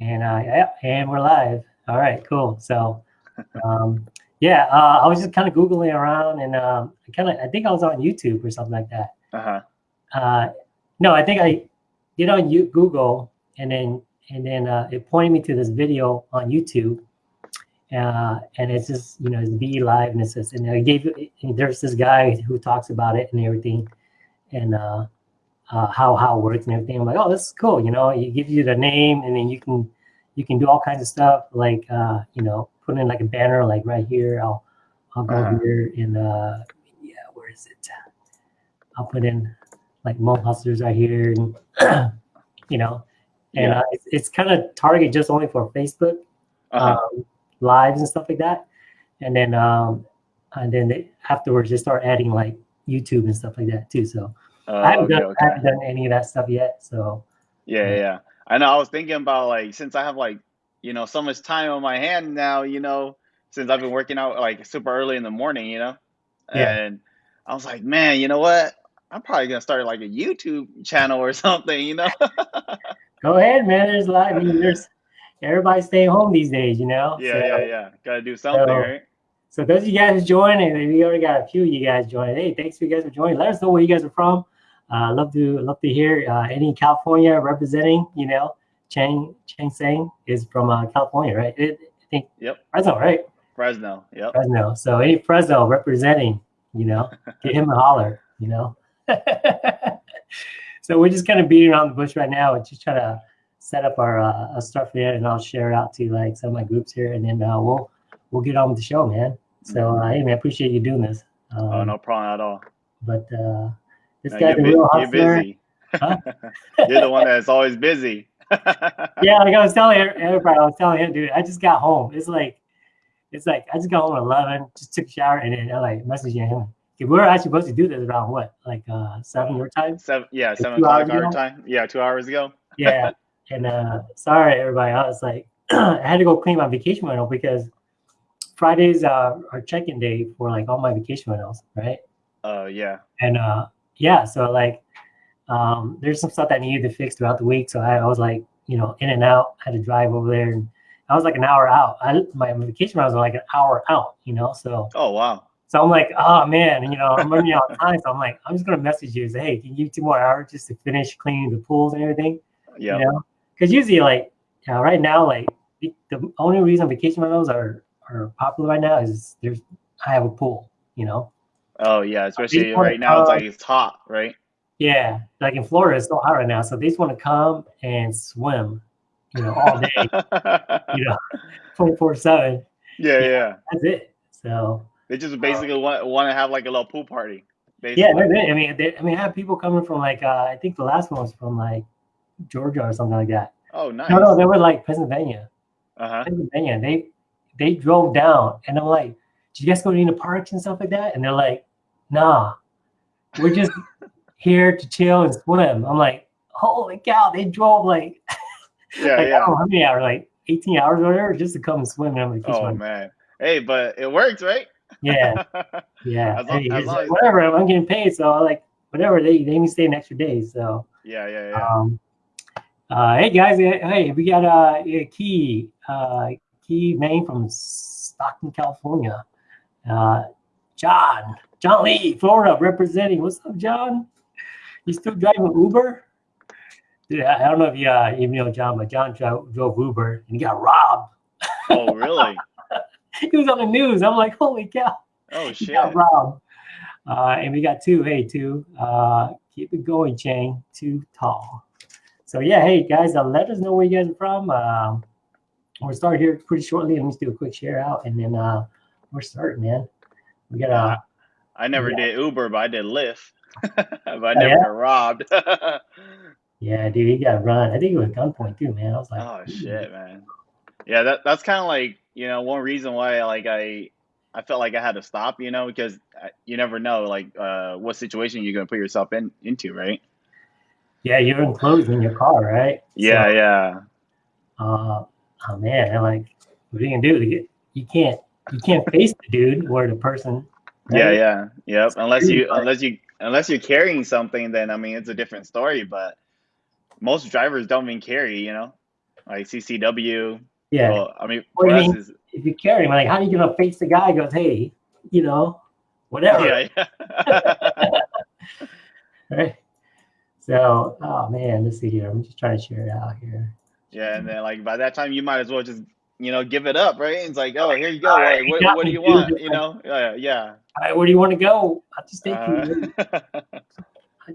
And uh, yeah, and we're live. All right, cool. So, um, yeah, uh, I was just kind of googling around, and um, I kind of I think I was on YouTube or something like that. Uh-huh. Uh, no, I think I did on you Google, and then and then uh, it pointed me to this video on YouTube, uh, and it's just you know it's be live, and it says and I gave and there's this guy who talks about it and everything, and uh, uh, how how it works and everything. I'm like, oh, this is cool. You know, it gives you the name, and then you can you can do all kinds of stuff like uh, you know put in like a banner like right here. I'll I'll go Uh-huh. here and uh, yeah, where is it? I'll put in like Mo Hustlers right here, and you know, and Yeah. uh, it's, it's kind of target just only for Facebook Uh-huh. um, lives and stuff like that. And then um, and then they, afterwards they start adding like YouTube and stuff like that too. So Oh, I haven't okay, done I haven't done any of that stuff yet. So Yeah, yeah, yeah. I know. I was thinking about like since I have like you know so much time on my hand now, you know, since I've been working out like super early in the morning, you know, Yeah. and I was like, man, you know what? I'm probably gonna start like a YouTube channel or something, you know. go ahead, man. There's a lot. I mean, there's everybody's staying home these days, you know. yeah, so, yeah, yeah. Got to do something, So- right? So those of you guys and we already got a few of you guys joining. Hey, thanks for you guys for joining. Let us know where you guys are from. Uh, love to love to hear uh, any California representing. You know, Chang Chang Sang is from uh, California, right? It, I think Yep. Fresno, right? Fresno. Yep. Fresno. So any Fresno representing, you know, get him a holler, you know. so we're just kind of beating around the bush right now and just trying to set up our uh, stuff here, and I'll share it out to like some of my groups here, and then uh, we'll we'll get on with the show, man. So uh, hey, man, appreciate you doing this. Um, Oh, no problem at all. But uh, this No, guy's a you're, you're busy. Huh? you're the one that's always busy. yeah, like I was telling everybody, I was telling him, dude, I just got home. It's like, it's like I just got home at eleven, just took a shower, and then I like messaging him. Okay, we were actually supposed to do this around what, like uh seven your time? Seven, yeah, seven o'clock our ago? time. Yeah, two hours ago. Yeah. and uh sorry everybody, I was like, I had to go clean my vacation rental because Fridays uh are check-in day for like all my vacation rentals, right? Oh yeah. And uh yeah, so like um there's some stuff that needed to fix throughout the week. So I, I was like, you know, in and out, I had to drive over there and I was like an hour out. I my vacation rentals are like an hour out, you know. So Oh wow. so I'm like, oh man, you know, I'm running out of time. So I'm like, I'm just gonna message you and say, hey, can you give me two more hours just to finish cleaning the pools and everything? Yeah. You know, because usually like uh, right now, like the, the only reason vacation rentals are are popular right now is there's I have a pool, you know. Oh yeah. Especially right now, it's like it's hot, right? Yeah, like in Florida, it's so hot right now, so they just want to come and swim, you know, all day, you know, twenty four seven. yeah, yeah. That's it. So They just basically want want to have like a little pool party. yeah, Basically. that's it. I mean, they, I mean, I have people coming from like uh, I think the last one was from like Georgia or something like that. Oh nice. No, no, they were like Pennsylvania. Uh huh. Pennsylvania. They they drove down, and I'm like, "Did you guys go to any parks and stuff like that?" And they're like, "Nah, we're just here to chill and swim." I'm like, "Holy cow!" They drove like, Yeah, like yeah. how many hours, like 18 hours or whatever, just to come and swim. And I'm like, Oh man. Hey, but it works, right? "Yeah, yeah, hey, long like, whatever. I'm getting paid, so I like whatever. They they even stay an extra day, so." yeah, yeah, yeah. Um, uh, hey guys, eh, hey, we got uh, a key, uh, key name from Stockton, California. Uh, John, John Lee, Florida, representing. What's up, John? You still driving Uber? Dude, I don't know if you uh, even know John, but John drove, drove Uber and he got robbed. oh really? He was on the news. I'm like, holy cow, Oh he shit. got robbed. Uh, and we got two. Hey, two. Uh, keep it going, Chang. Too tall. So yeah, hey guys, uh, let us know where you guys are from. Um, we'll start here pretty shortly. Let me just do a quick share out, and then uh, we're starting, man. We got uh, I never Yeah. did Uber, but I did Lyft. but I never yeah? got robbed. yeah, dude, he got run. I think it was gunpoint too, man. I was like, Oh, shit, man. Yeah, that that's kind of like you know one reason why like I I felt like I had to stop, you know, because you never know like uh, what situation you're gonna put yourself in into, right? yeah, you're enclosed in your car, right? Yeah, So, yeah, uh, oh man, I'm like, what are you gonna do? You you can't you can't face the dude or the person. Yeah, right? yeah, yep. Unless you unless you unless you're carrying something, then I mean it's a different story. But most drivers don't even carry, you know. like CCW. Yeah. Well, I mean, What do for you us mean? is if you carry him, like, how are you gonna face the guy? Goes, hey, you know, whatever. yeah, yeah. Right. So, oh man, let's see here. I'm just trying to share it out here. yeah, and then like by that time you might as well just you know give it up, right? It's like, oh, here you go. All right, Like, what, what do you want? You know? Yeah, yeah. All right, where do you want to go? I'll just take you. Uh,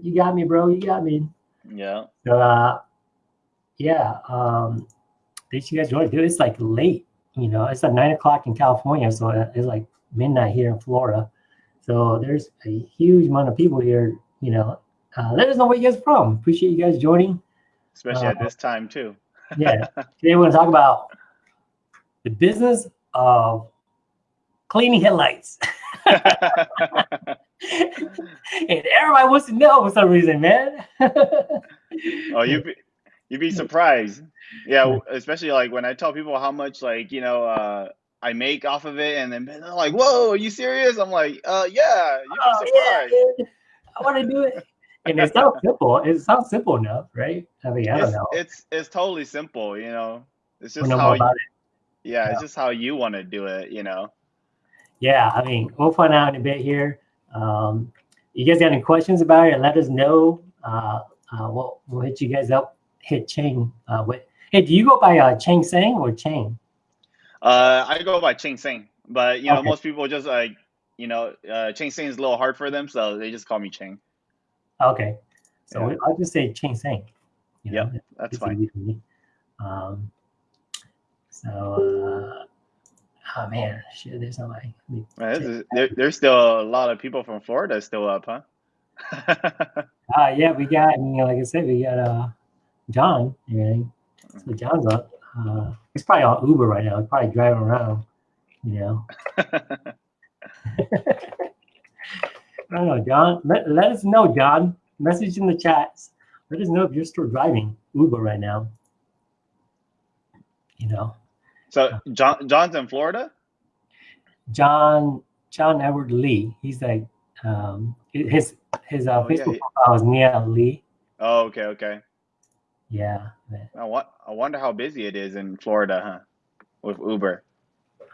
You got me, bro. You got me. yeah. Uh, yeah. Um, thanks you guys joined. Dude, it's like late. You know, it's like nine o'clock in California, so it's like midnight here in Florida. So there's a huge amount of people here. You know, uh, let us know where you guys from. Appreciate you guys joining. Especially at Uh, this time too. Yeah. Today we're going to talk about the business of cleaning headlights. and everybody wants to know for some reason, man. oh, you be you'd be surprised. Yeah, especially like when I tell people how much like you know uh, I make off of it, and then they're like, "Whoa, are you serious?" I'm like, "Uh, yeah, you'd Oh, be yeah, surprised." dude. I want to do it. And it sounds simple. It sounds simple enough, right? I mean, I don't It's, know. it's it's totally simple, you know. It's just know how you. Yeah, Yeah. it's just how you want to do it, you know. Yeah, I mean, we'll find out in a bit here. Um, you guys got any questions about it? Let us know. Uh, uh, we'll, we'll hit you guys up. Hit Chang. Uh, with, hey, do you go by uh, Chang Sang or Chang? Uh, I go by Ching Sing, but you know Okay. most people just like you know uh, Ching Sing is a little hard for them, so they just call me Ching. Okay, so Yeah. I'll just say Chang Sang. You know, That's fine. easy for me. Um, so, uh, oh man, shit, there's not my. let me Man, this check. is, there, there's still a lot of people from Florida still up, huh? Uh, yeah, we got, you know, like I said, we got uh, John. So John's up. Uh, he's probably on Uber right now. He's probably driving around. You know, I don't know, John. Let, let us know, John. Message in the chats. Let us know if you're still driving Uber right now. You know, so John John's in Florida. John John Edward Lee. He's like um, his his uh, Oh, yeah, Facebook he- profile is Nia Lee. Oh, okay, okay. Yeah, man. I, wa- I wonder how busy it is in Florida, huh? With Uber.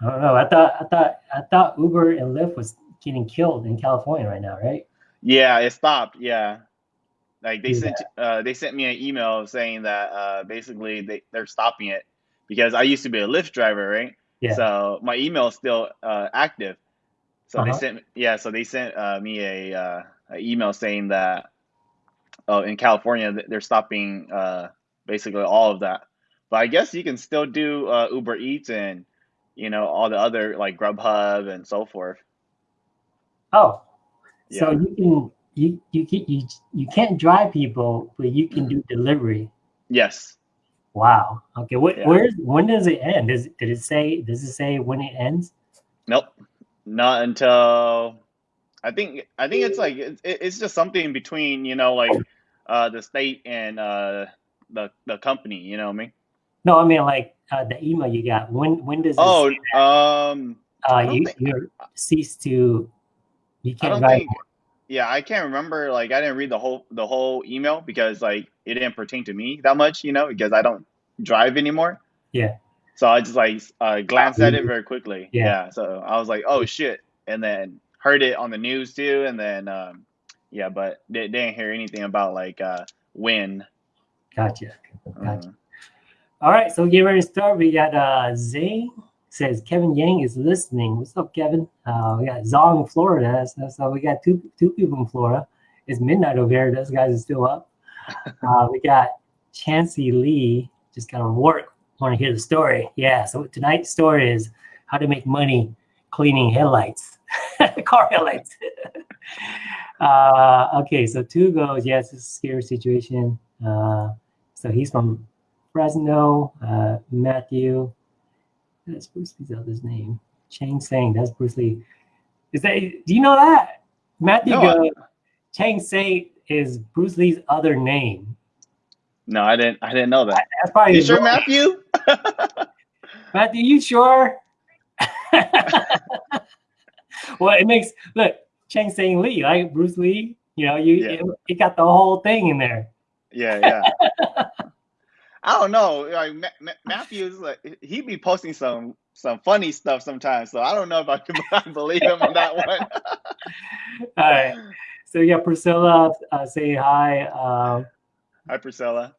I don't know. I thought I thought I thought Uber and Lyft was getting killed in California right now, right? Yeah, it stopped. Yeah, like they Yeah. sent uh, they sent me an email saying that uh, basically they they're stopping it because I used to be a Lyft driver, right? Yeah. So my email is still uh, active. So they Uh-huh. sent yeah, so they sent uh, me a, uh, a email saying that oh in California they're stopping uh, basically all of that. But I guess you can still do uh, Uber Eats and you know all the other like Grubhub and so forth. Oh, so you can you you can you you can't drive people, but you can do delivery. Yes. Wow. Okay. What Yeah. where's when does it end? Does did it say does it say when it ends? Nope, not until I think I think it's like it's, it's just something between you know like uh, the state and uh, the the company. You know what I mean? No, I mean like uh, the email you got. When when does it Oh, say, um, uh, you think- you cease to you can't don't drive? think. Yeah, I can't remember. Like, I didn't read the whole the whole email because like it didn't pertain to me that much. You know, because I don't drive anymore. Yeah. So I just like uh, glanced at it very quickly. Yeah. Yeah. So I was like, oh shit, and then heard it on the news too, and then um, yeah, but they didn't hear anything about like uh, when. Gotcha. Gotcha. Uh, All right, so get ready to start. We got uh Zay says Kevin Yang is listening. What's up, Kevin? Uh, we got Zong, Florida. So, so we got two two people in Florida. It's midnight over here. Those guys are still up. Uh, we got Chancey Lee just got on work. Want to hear the story? Yeah. So tonight's story is how to make money cleaning headlights, car headlights. uh, okay, so two goes. Yes, it's a scary situation. Uh, so he's from Fresno, uh, Matthew. That's Bruce Lee's other's name. Chang Sang. That's Bruce Lee. Is that? Do you know that? Matthew No, Chang Sang is Bruce Lee's other name. no, I didn't. I didn't know that. That's probably You sure, real- Matthew? Matthew, you sure? well, it makes look Chang Sang Lee, like Bruce Lee. You know, you Yeah. it, it got the whole thing in there. yeah, yeah. I don't know. Like Ma- Ma- Matthew's like he be posting some some funny stuff sometimes. So I don't know if I can believe him on that one. All right. So yeah, Priscilla, uh, say hi. Um, Hi, Priscilla.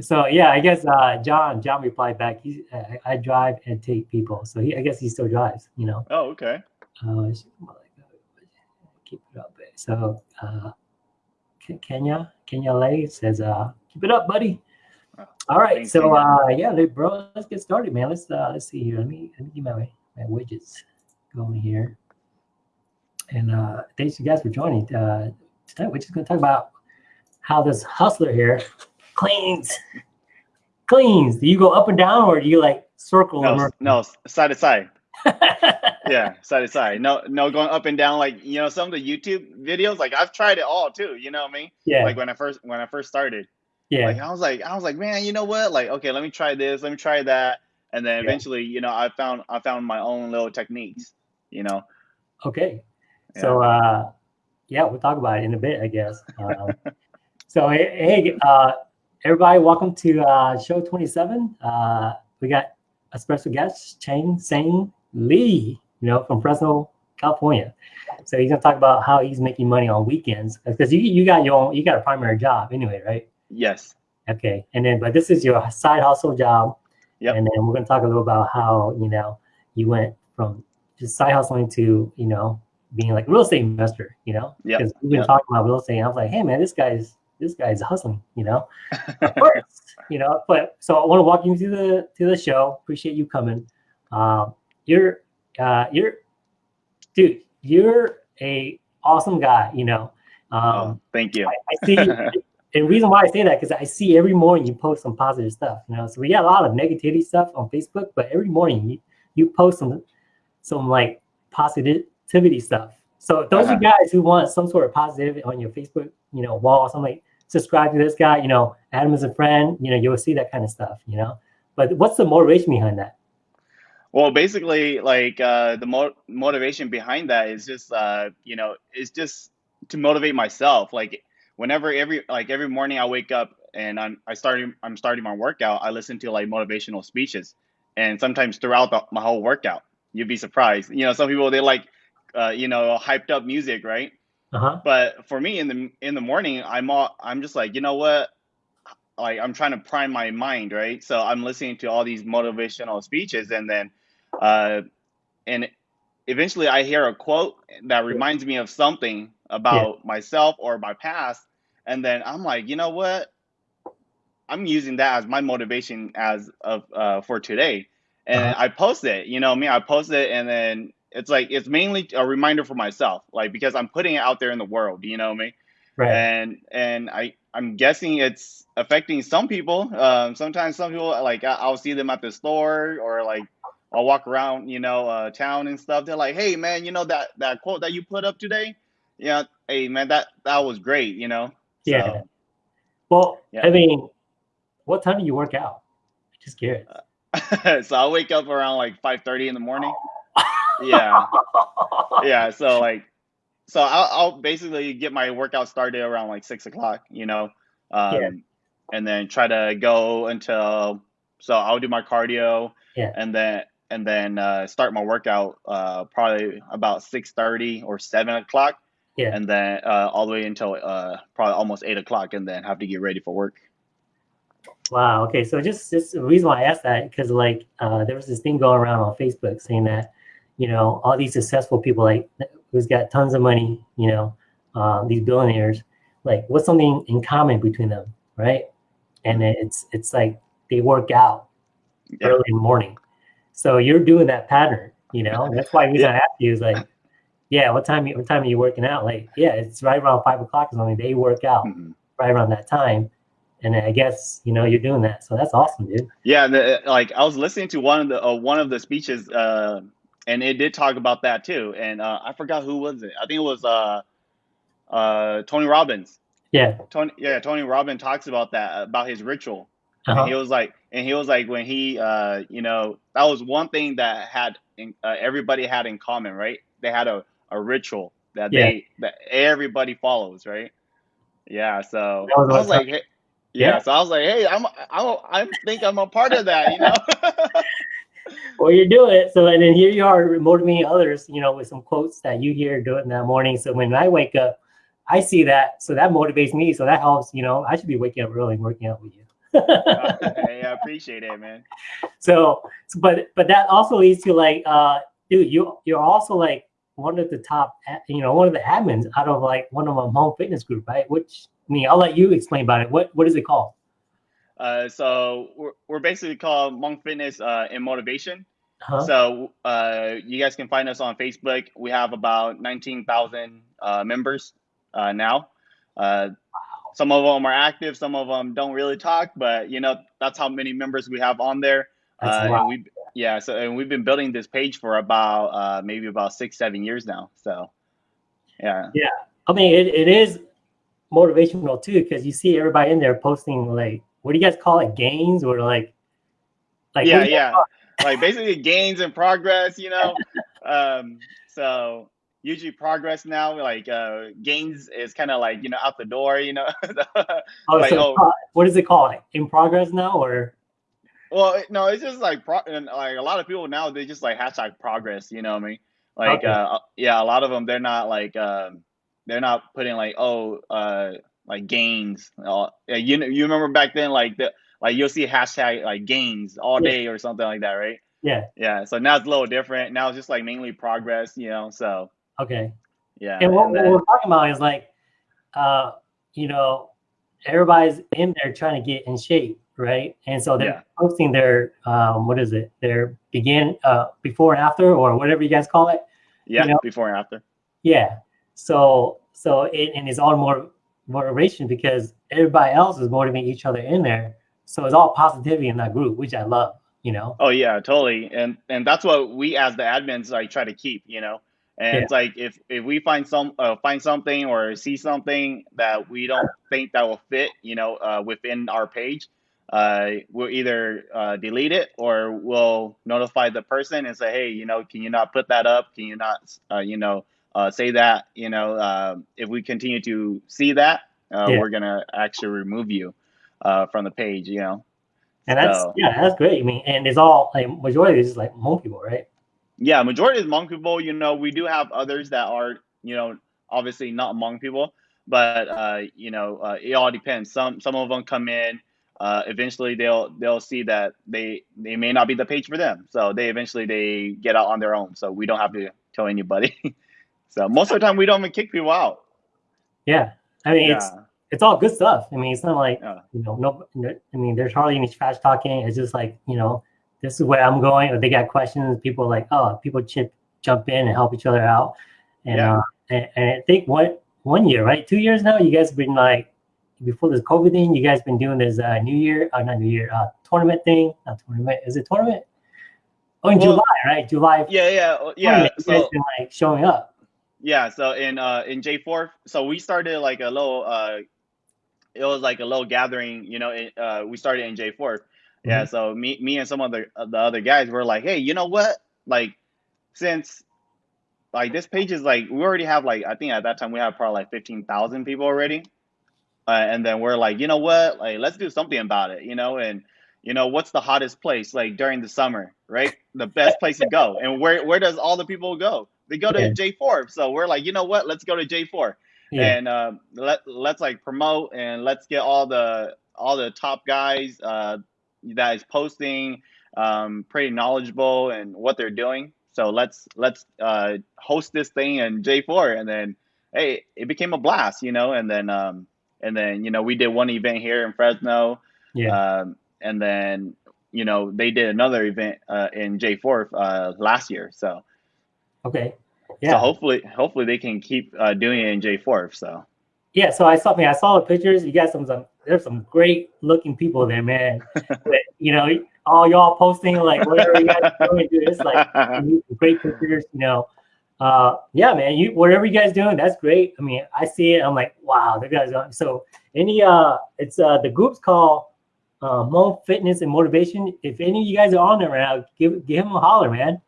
so yeah, I guess uh, John John replied back. He, I, I drive and take people. So he, I guess he still drives. You know. Oh, okay. Uh, keep it up. So uh, Kenya Kenya Lay says, uh, "Keep it up, buddy." Oh, All right. thanks, So uh, yeah, bro, let's get started, man. Let's uh, let's see here. Let me let me get my my widgets going here. And uh, thanks you guys for joining. Uh, tonight we're just gonna talk about how this hustler here cleans cleans. Do you go up and down, or do you like circle? No, no, side to side. Yeah, side to side. No, no, going up and down like you know some of the YouTube videos. Like I've tried it all too. You know what I mean? yeah, Like when I first when I first started. yeah, Like I was like I was like man, you know what? Like okay, let me try this. Let me try that. And then Yeah. eventually, you know, I found I found my own little techniques. You know. Okay. So uh yeah, we'll talk about it in a bit, I guess. Um, so hey, hey, uh everybody, welcome to uh show 27. Uh we got a special guest, Chang Sang Lee, you know, from Fresno, California. So he's gonna talk about how he's making money on weekends because you you got your own you got a primary job anyway, right? Yes. Okay. And then but this is your side hustle job. Yep. And then we're gonna talk a little about how, you know, you went from just side hustling to, you know, being like a real estate investor, you know? Yep. Because we've been Yep. talking about real estate. And I was like, hey man, this guy's this guy's hustling, you know. Of course, you know, but so I want to walk you through the to the show. Appreciate you coming. Um, you're uh you're dude, you're a awesome guy, you know. Um oh, thank you. I, I see and the reason why I say that because I see every morning you post some positive stuff, you know. So we got a lot of negativity stuff on Facebook, but every morning you, you post some some like positivity stuff. So those Uh-huh. are guys who want some sort of positivity on your Facebook, you know, wall. Some like subscribe to this guy, you know, Adam is a friend, you know, you'll see that kind of stuff, you know. But what's the motivation behind that? Well, basically, like uh, the mo- motivation behind that is just, uh, you know, it's just to motivate myself. Like whenever every like every morning I wake up and I'm I starting I'm starting my workout, I listen to like motivational speeches, and sometimes throughout the, my whole workout, you'd be surprised. You know, some people they like, uh, you know, hyped up music, right? Uh huh. But for me in the in the morning, I'm all I'm just like, you know what? Like I'm trying to prime my mind, right? So I'm listening to all these motivational speeches, and then, uh, and eventually I hear a quote that reminds me of something about myself or my past, and then I'm like, you know what? I'm using that as my motivation as of uh, for today, and Uh-huh. I post it. You know, I mean, I post it, and then it's like it's mainly a reminder for myself, like because I'm putting it out there in the world. You know I mean? Right. and and I I'm guessing it's affecting some people. Um, sometimes some people like I- I'll see them at the store or like I'll walk around, you know, uh, town and stuff. They're like, "Hey, man, you know that that quote that you put up today? Yeah, hey, man, that that was great." You know. Yeah. Well, Yeah. I mean, what time do you work out? Just curious. So, so I wake up around like five thirty in the morning. Yeah, yeah. So like, so I'll, I'll basically get my workout started around like six o'clock, you know, um, Yeah. and then try to go until. So I'll do my cardio, Yeah. and then and then uh, start my workout uh, probably about six thirty or seven o'clock, Yeah. and then uh, all the way until uh, probably almost eight o'clock, and then have to get ready for work. Wow. Okay. So just just the reason why I asked that because like uh, there was this thing going around on Facebook saying that you know all these successful people like who's got tons of money, you know, uh, these billionaires, like what's something in common between them, right? And it's it's like they work out Yeah. early in the morning. So you're doing that pattern, you know. That's why reason I asked you is like, yeah, what time what time are you working out? Like, yeah, it's right around five o'clock is when they work out Mhm. right around that time. And I guess you know you're doing that, so that's awesome, dude. Yeah, the, like I was listening to one of the uh, one of the speeches, uh, and it did talk about that too. And uh, I forgot who was it. I think it was uh, uh, Tony Robbins. Yeah. Tony, yeah, Tony Robbins talks about that about his ritual. And Uh-huh. he was like, and he was like, when he, uh, you know, that was one thing that had in, uh, everybody had in common, right? They had a, a ritual that Yeah. they that everybody follows, right? Yeah. So I was like, hey, Yeah, Yeah. so I was like, hey, I'm I'm I think I'm a part of that, you know. Well, you do it. So, and then here you are motivating others, you know, with some quotes that you hear doing that morning. So when I wake up, I see that. So that motivates me. So that helps, you know, I should be waking up early and working out with you. Hey, I appreciate it, man. so, but, but that also leads to like, uh, dude, you, you're also like one of the top, you know, one of the admins out of like one of my home fitness group, right? Which, I mean, I'll let you explain about it. What, what is it called? Uh, so we're, we're basically called Hmong Fitness uh, and Motivation. Huh? So uh, you guys can find us on Facebook. We have about 19,000 uh, members uh, now. Uh, some of them are active, some of them don't really talk, but you know that's how many members we have on there. Uh, we yeah, so and we've been building this page for about uh, maybe about six, seven years now. So yeah, Yeah, I mean, it, it is motivational too because you see everybody in there posting like, what do you guys call it, gains or like, like yeah, what do you guys yeah. like basically gains and progress, you know. um, so usually progress now, like uh, gains is kind of like you know out the door, you know. Oh, like, so oh. what is it called? In progress now or? well, no, it's just like pro- and like a lot of people now they just like hashtag progress, you know what I mean? Like Okay. uh, yeah, a lot of them they're not like um, they're not putting like oh uh, like gains. Uh, you know, you remember back then like the like you'll see hashtag like gains all Yeah. day or something like that, right? Yeah. Yeah, so now it's a little different. Now it's just like mainly progress, you know. So Okay. yeah, And what, and what we're talking about is like, uh, you know, everybody's in there trying to get in shape, right? And so they're Yeah. posting their um, what is it? Their begin uh, before and after or whatever you guys call it. yeah, know- before and after. Yeah. So so it and it's all more motivation because everybody else is motivating each other in there. So it's all positivity in that group, which I love. You know. Oh yeah, totally. And and that's what we as the admins like try to keep, you know. And Yeah. it's like if if we find some uh, find something or see something that we don't think that will fit, you know, uh, within our page, uh, we'll either uh, delete it or we'll notify the person and say, hey, you know, can you not put that up? Can you not, uh, you know, uh, say that? You know, uh, if we continue to see that, uh, Yeah. we're gonna actually remove you uh, from the page. You know. And that's So- yeah, that's great. I mean, and it's all like majority is like Hmong people, right? Yeah, majority is Hmong people. You know, we do have others that are, you know, obviously not Hmong people, but uh, you know, uh, it all depends. Some some of them come in. Uh, eventually, they'll they'll see that they they may not be the page for them, so they eventually they get out on their own. So we don't have to tell anybody. so most of the time, we don't even kick people out. Yeah. I mean, it's Yeah, it's all good stuff. I mean, it's not like Yeah. you know, no, no. I mean, there's hardly any trash talking. It's just like you know, this is where I'm going. Or they got questions. People like, oh, people chip jump in and help each other out. And Yeah. uh, and, and I think what one year, right? Two years now. You guys have been like before this COVID thing. You guys been doing this uh, New Year, uh, not New Year, uh, tournament thing. Not tournament. Is it tournament? Oh, in Well, July, right? July. yeah, yeah, yeah. guys So been like showing up. Yeah, so in uh in J4, so we started like a little uh it was like a little gathering, you know, in, uh we started in J4. Yeah, so me me and some other uh, the other guys were like, "Hey, you know what? Like since like this page is like we already have like I think at that time we have probably like 15,000 people already. Uh, and then we're like, "You know what? Like let's do something about it, you know, and you know, what's the hottest place like during the summer, right? The best place to go. And where where does all the people go? They go to Yeah. J4. So we're like, you know what? Let's go to J4 Yeah. and uh, let let's like promote and let's get all the all the top guys uh, that is posting um, pretty knowledgeable and what they're doing. So let's let's uh, host this thing in J4, and then hey, it became a blast, you know. And then um, and then you know we did one event here in Fresno, yeah. um, and then you know they did another event uh, in J4 uh, last year. So okay. yeah. so hopefully hopefully they can keep uh, doing it in J4. So. Yeah, so I saw, I mean, I saw the pictures. You got some, some there's some great looking people there, man. But, you know, all y'all posting like whatever you guys are doing, dude, it's like great pictures. You know, uh, yeah, man. You whatever you guys doing, that's great. I mean, I see it. I'm like, wow, the guys. Are, so any, uh, it's uh, the group's called uh, Hmong Fitness and Motivation. If any of you guys are on there right now, give give him a holler, man.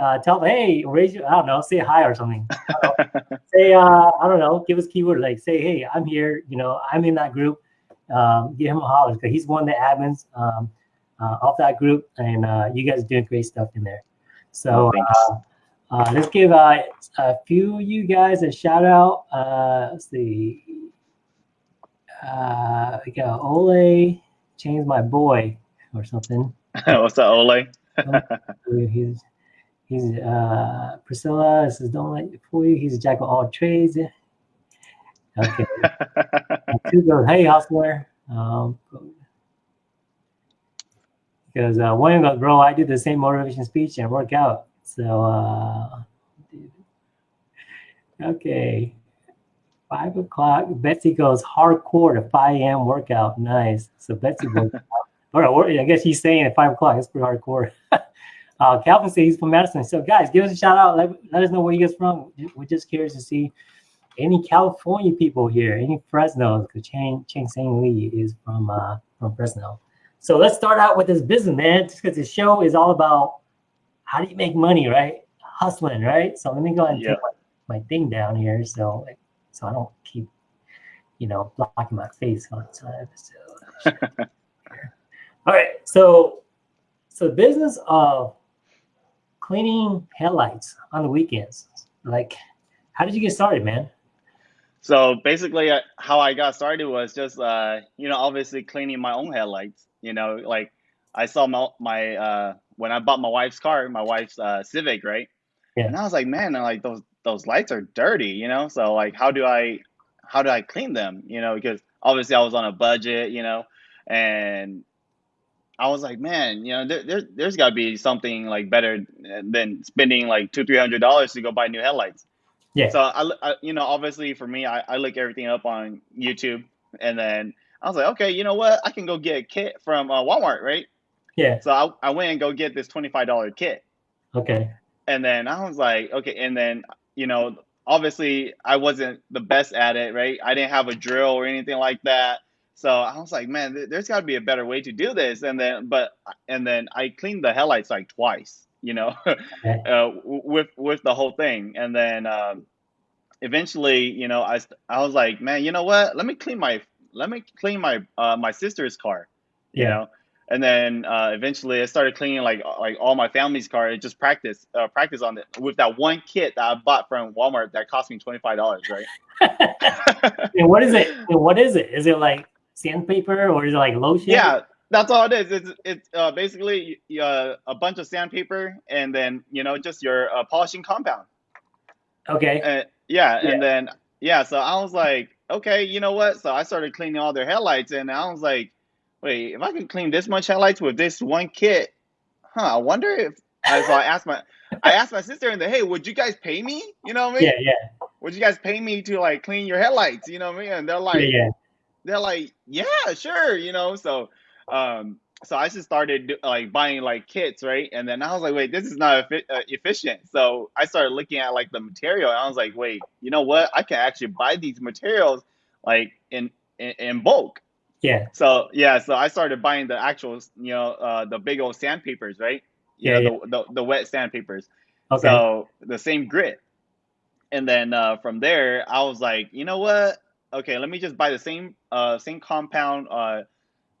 Uh, tell them, hey, raise your, I don't know, say hi or something say uh i don't know give us keyword like say hey i'm here you know i'm in that group um, give him a holler because he's one of the admins um, uh, of that group, and uh, you guys are doing great stuff in there. So uh, uh, let's give uh, a few of you guys a shout out. Uh, let's see. Uh, we got Ole, change my boy or something. What's up, Ole? he's he's uh, Priscilla. This is don't let like for you. He's a jack of all trades. Okay. Two goes, hey hustler. Um, because uh, one goes, bro, I do the same motivation speech and work out. So, uh, okay. Five o'clock. Betsy goes hardcore to 5 a.m. workout. Nice. So Betsy goes, all right, I guess he's saying at five o'clock. It's pretty hardcore. uh, Calvin says he's from Madison. So guys, give us a shout out. Let, let us know where you guys from. We're just curious to see any California people here, any Fresno, because Chang, Chang Sang Lee is from uh, from Fresno. So let's start out with this business, man, just because the show is all about how do you make money, right? Hustling, right? So let me go ahead and yeah. take my, my, thing down here so so I don't keep, you know, blocking my face all the time. So, all right, so so the business of cleaning headlights on the weekends, like, how did you get started, man? So basically, uh, how I got started was just, uh, you know, obviously cleaning my own headlights. You know, like I saw my, my uh, when I bought my wife's car, my wife's uh, Civic, right? Yeah. And I was like, man, like those those lights are dirty, you know. So like, how do I how do I clean them? You know, because obviously I was on a budget, you know, and I was like, man, you know, there, there there's got to be something like better than spending like two three hundred dollars to go buy new headlights. Yeah. So I, I, you know, obviously for me, I, I look everything up on YouTube, and then I was like, okay, you know what? I can go get a kit from uh, Walmart, right? Yeah. So I, I went and go get this twenty five dollar kit. Okay. And then I was like, okay, and then you know, obviously I wasn't the best at it, right? I didn't have a drill or anything like that. So I was like, man, there's got to be a better way to do this. And then, but, and then I cleaned the headlights like twice, you know, okay. uh, with with the whole thing. And then um, eventually, you know, I I was like, man, you know what? Let me clean my let me clean my uh, my sister's car, you yeah. know. And then uh, eventually, I started cleaning like like all my family's car. And just practice uh, practice on it with that one kit that I bought from Walmart that cost me twenty five dollars, right? and what is it? What is it? Is it like sandpaper or is it like lotion? Yeah, that's all it is. It's it's uh, basically uh, a bunch of sandpaper and then you know just your uh, polishing compound. Okay. Uh, yeah, yeah, and then yeah, so I was like, okay, you know what? So I started cleaning all their headlights, and I was like, wait, if I can clean this much headlights with this one kit, huh? I wonder if. so I asked my, I asked my sister, and the hey, would you guys pay me? You know what I mean? Yeah, yeah. Would you guys pay me to like clean your headlights? You know what I mean? And they're like, yeah, yeah. They're like, yeah, sure. You know, so um, so I just started like buying like kits, right? And then I was like, wait, this is not efi- uh, efficient. So I started looking at like the material, and I was like, wait, you know what? I can actually buy these materials like in in, in bulk. Yeah. So yeah, so I started buying the actual, you know, uh, the big old sandpapers, right? You yeah, know, yeah. The, the, the wet sandpapers. Okay. So the same grit. And then uh, from there, I was like, you know what? Okay, let me just buy the same uh, same compound uh,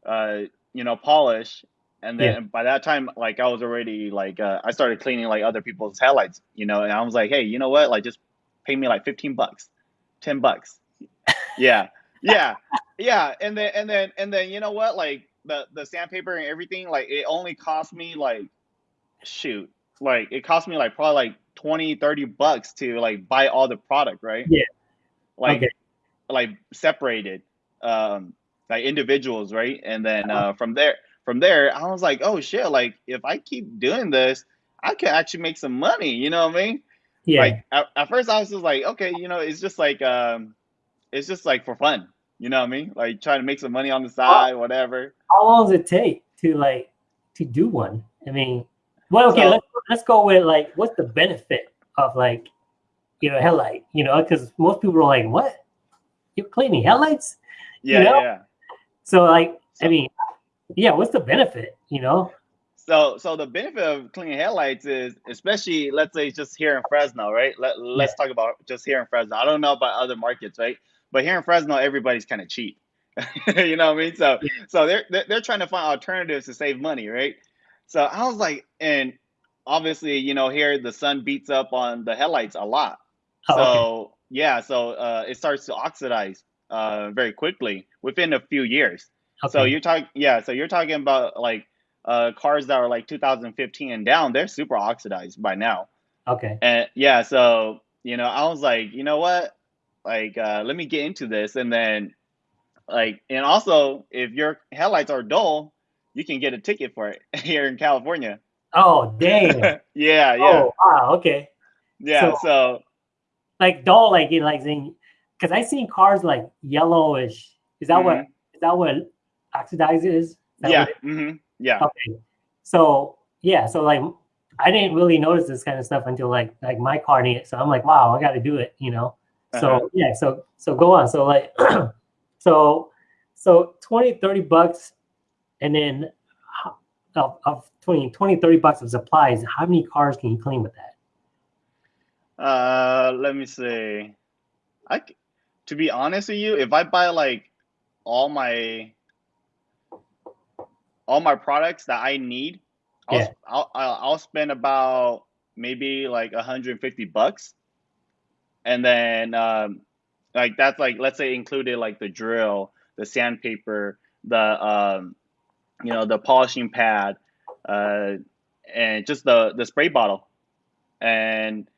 uh, you know, polish. And then yeah. by that time, like I was already like uh, I started cleaning like other people's headlights, you know, and I was like, hey, you know what? Like just pay me like fifteen bucks, ten bucks. yeah, yeah, yeah. And then and then and then you know what? Like the the sandpaper and everything, like it only cost me like shoot, like it cost me like probably like 20, 30 bucks to like buy all the product, right? Yeah. Like okay. Like separated. Um like individuals, right? And then uh-huh. uh, from there, from there, I was like, oh shit, like if I keep doing this, I can actually make some money. You know what I mean? Yeah. Like at, at first, I was just like, okay, you know, it's just like, um, it's just like for fun. You know what I mean? Like trying to make some money on the side, whatever. How long does it take to like to do one? I mean, well, okay, so, let's let's go with like, what's the benefit of like, you know, headlight? You know, because most people are like, what? You're cleaning headlights? Yeah, you know? yeah. So like, so, I mean, yeah, what's the benefit, you know? So, so the benefit of cleaning headlights is, especially, let's say, just here in Fresno, right? Let, let's yeah. talk about just here in Fresno. I don't know about other markets, right? But here in Fresno, everybody's kind of cheap. you know what I mean? So so they're they're they're trying to find alternatives to save money, right? So I was like, and obviously, you know, here the sun beats up on the headlights a lot. Oh, okay. Yeah, so uh, it starts to oxidize uh, very quickly within a few years. So you're talking, yeah, so you're talking about like uh, cars that are like 2015 and down, they're super oxidized by now. Okay. And yeah, so you know, I was like, you know what? Like, uh, let me get into this, and then like, and also, if your headlights are dull, you can get a ticket for it here in California. Oh, dang. Yeah, yeah, Oh, wow. Okay. yeah. So, So like, dull, like, know, like, saying, because I seen cars like yellowish. Is that what, hmm is that what oxidize is? Yeah, what it, hmm yeah, okay. So, yeah. So, like, I didn't really notice this kind of stuff until like, like my car needed. So I'm like, wow, I got to do it, you know? uh-huh. So, yeah. So, so go on. So, like, so, so 20, 30 bucks. And then of, of 20, 20, 30 bucks of supplies, how many cars can you clean with that? Uh, let me see. I, to be honest with you, if I buy like all my all my products that I need, I'll Yeah. I'll I'll, I'll spend about maybe like 150 bucks, and then um, like that's like let's say included like the drill, the sandpaper, the um, you know the polishing pad, uh, and just the the spray bottle, and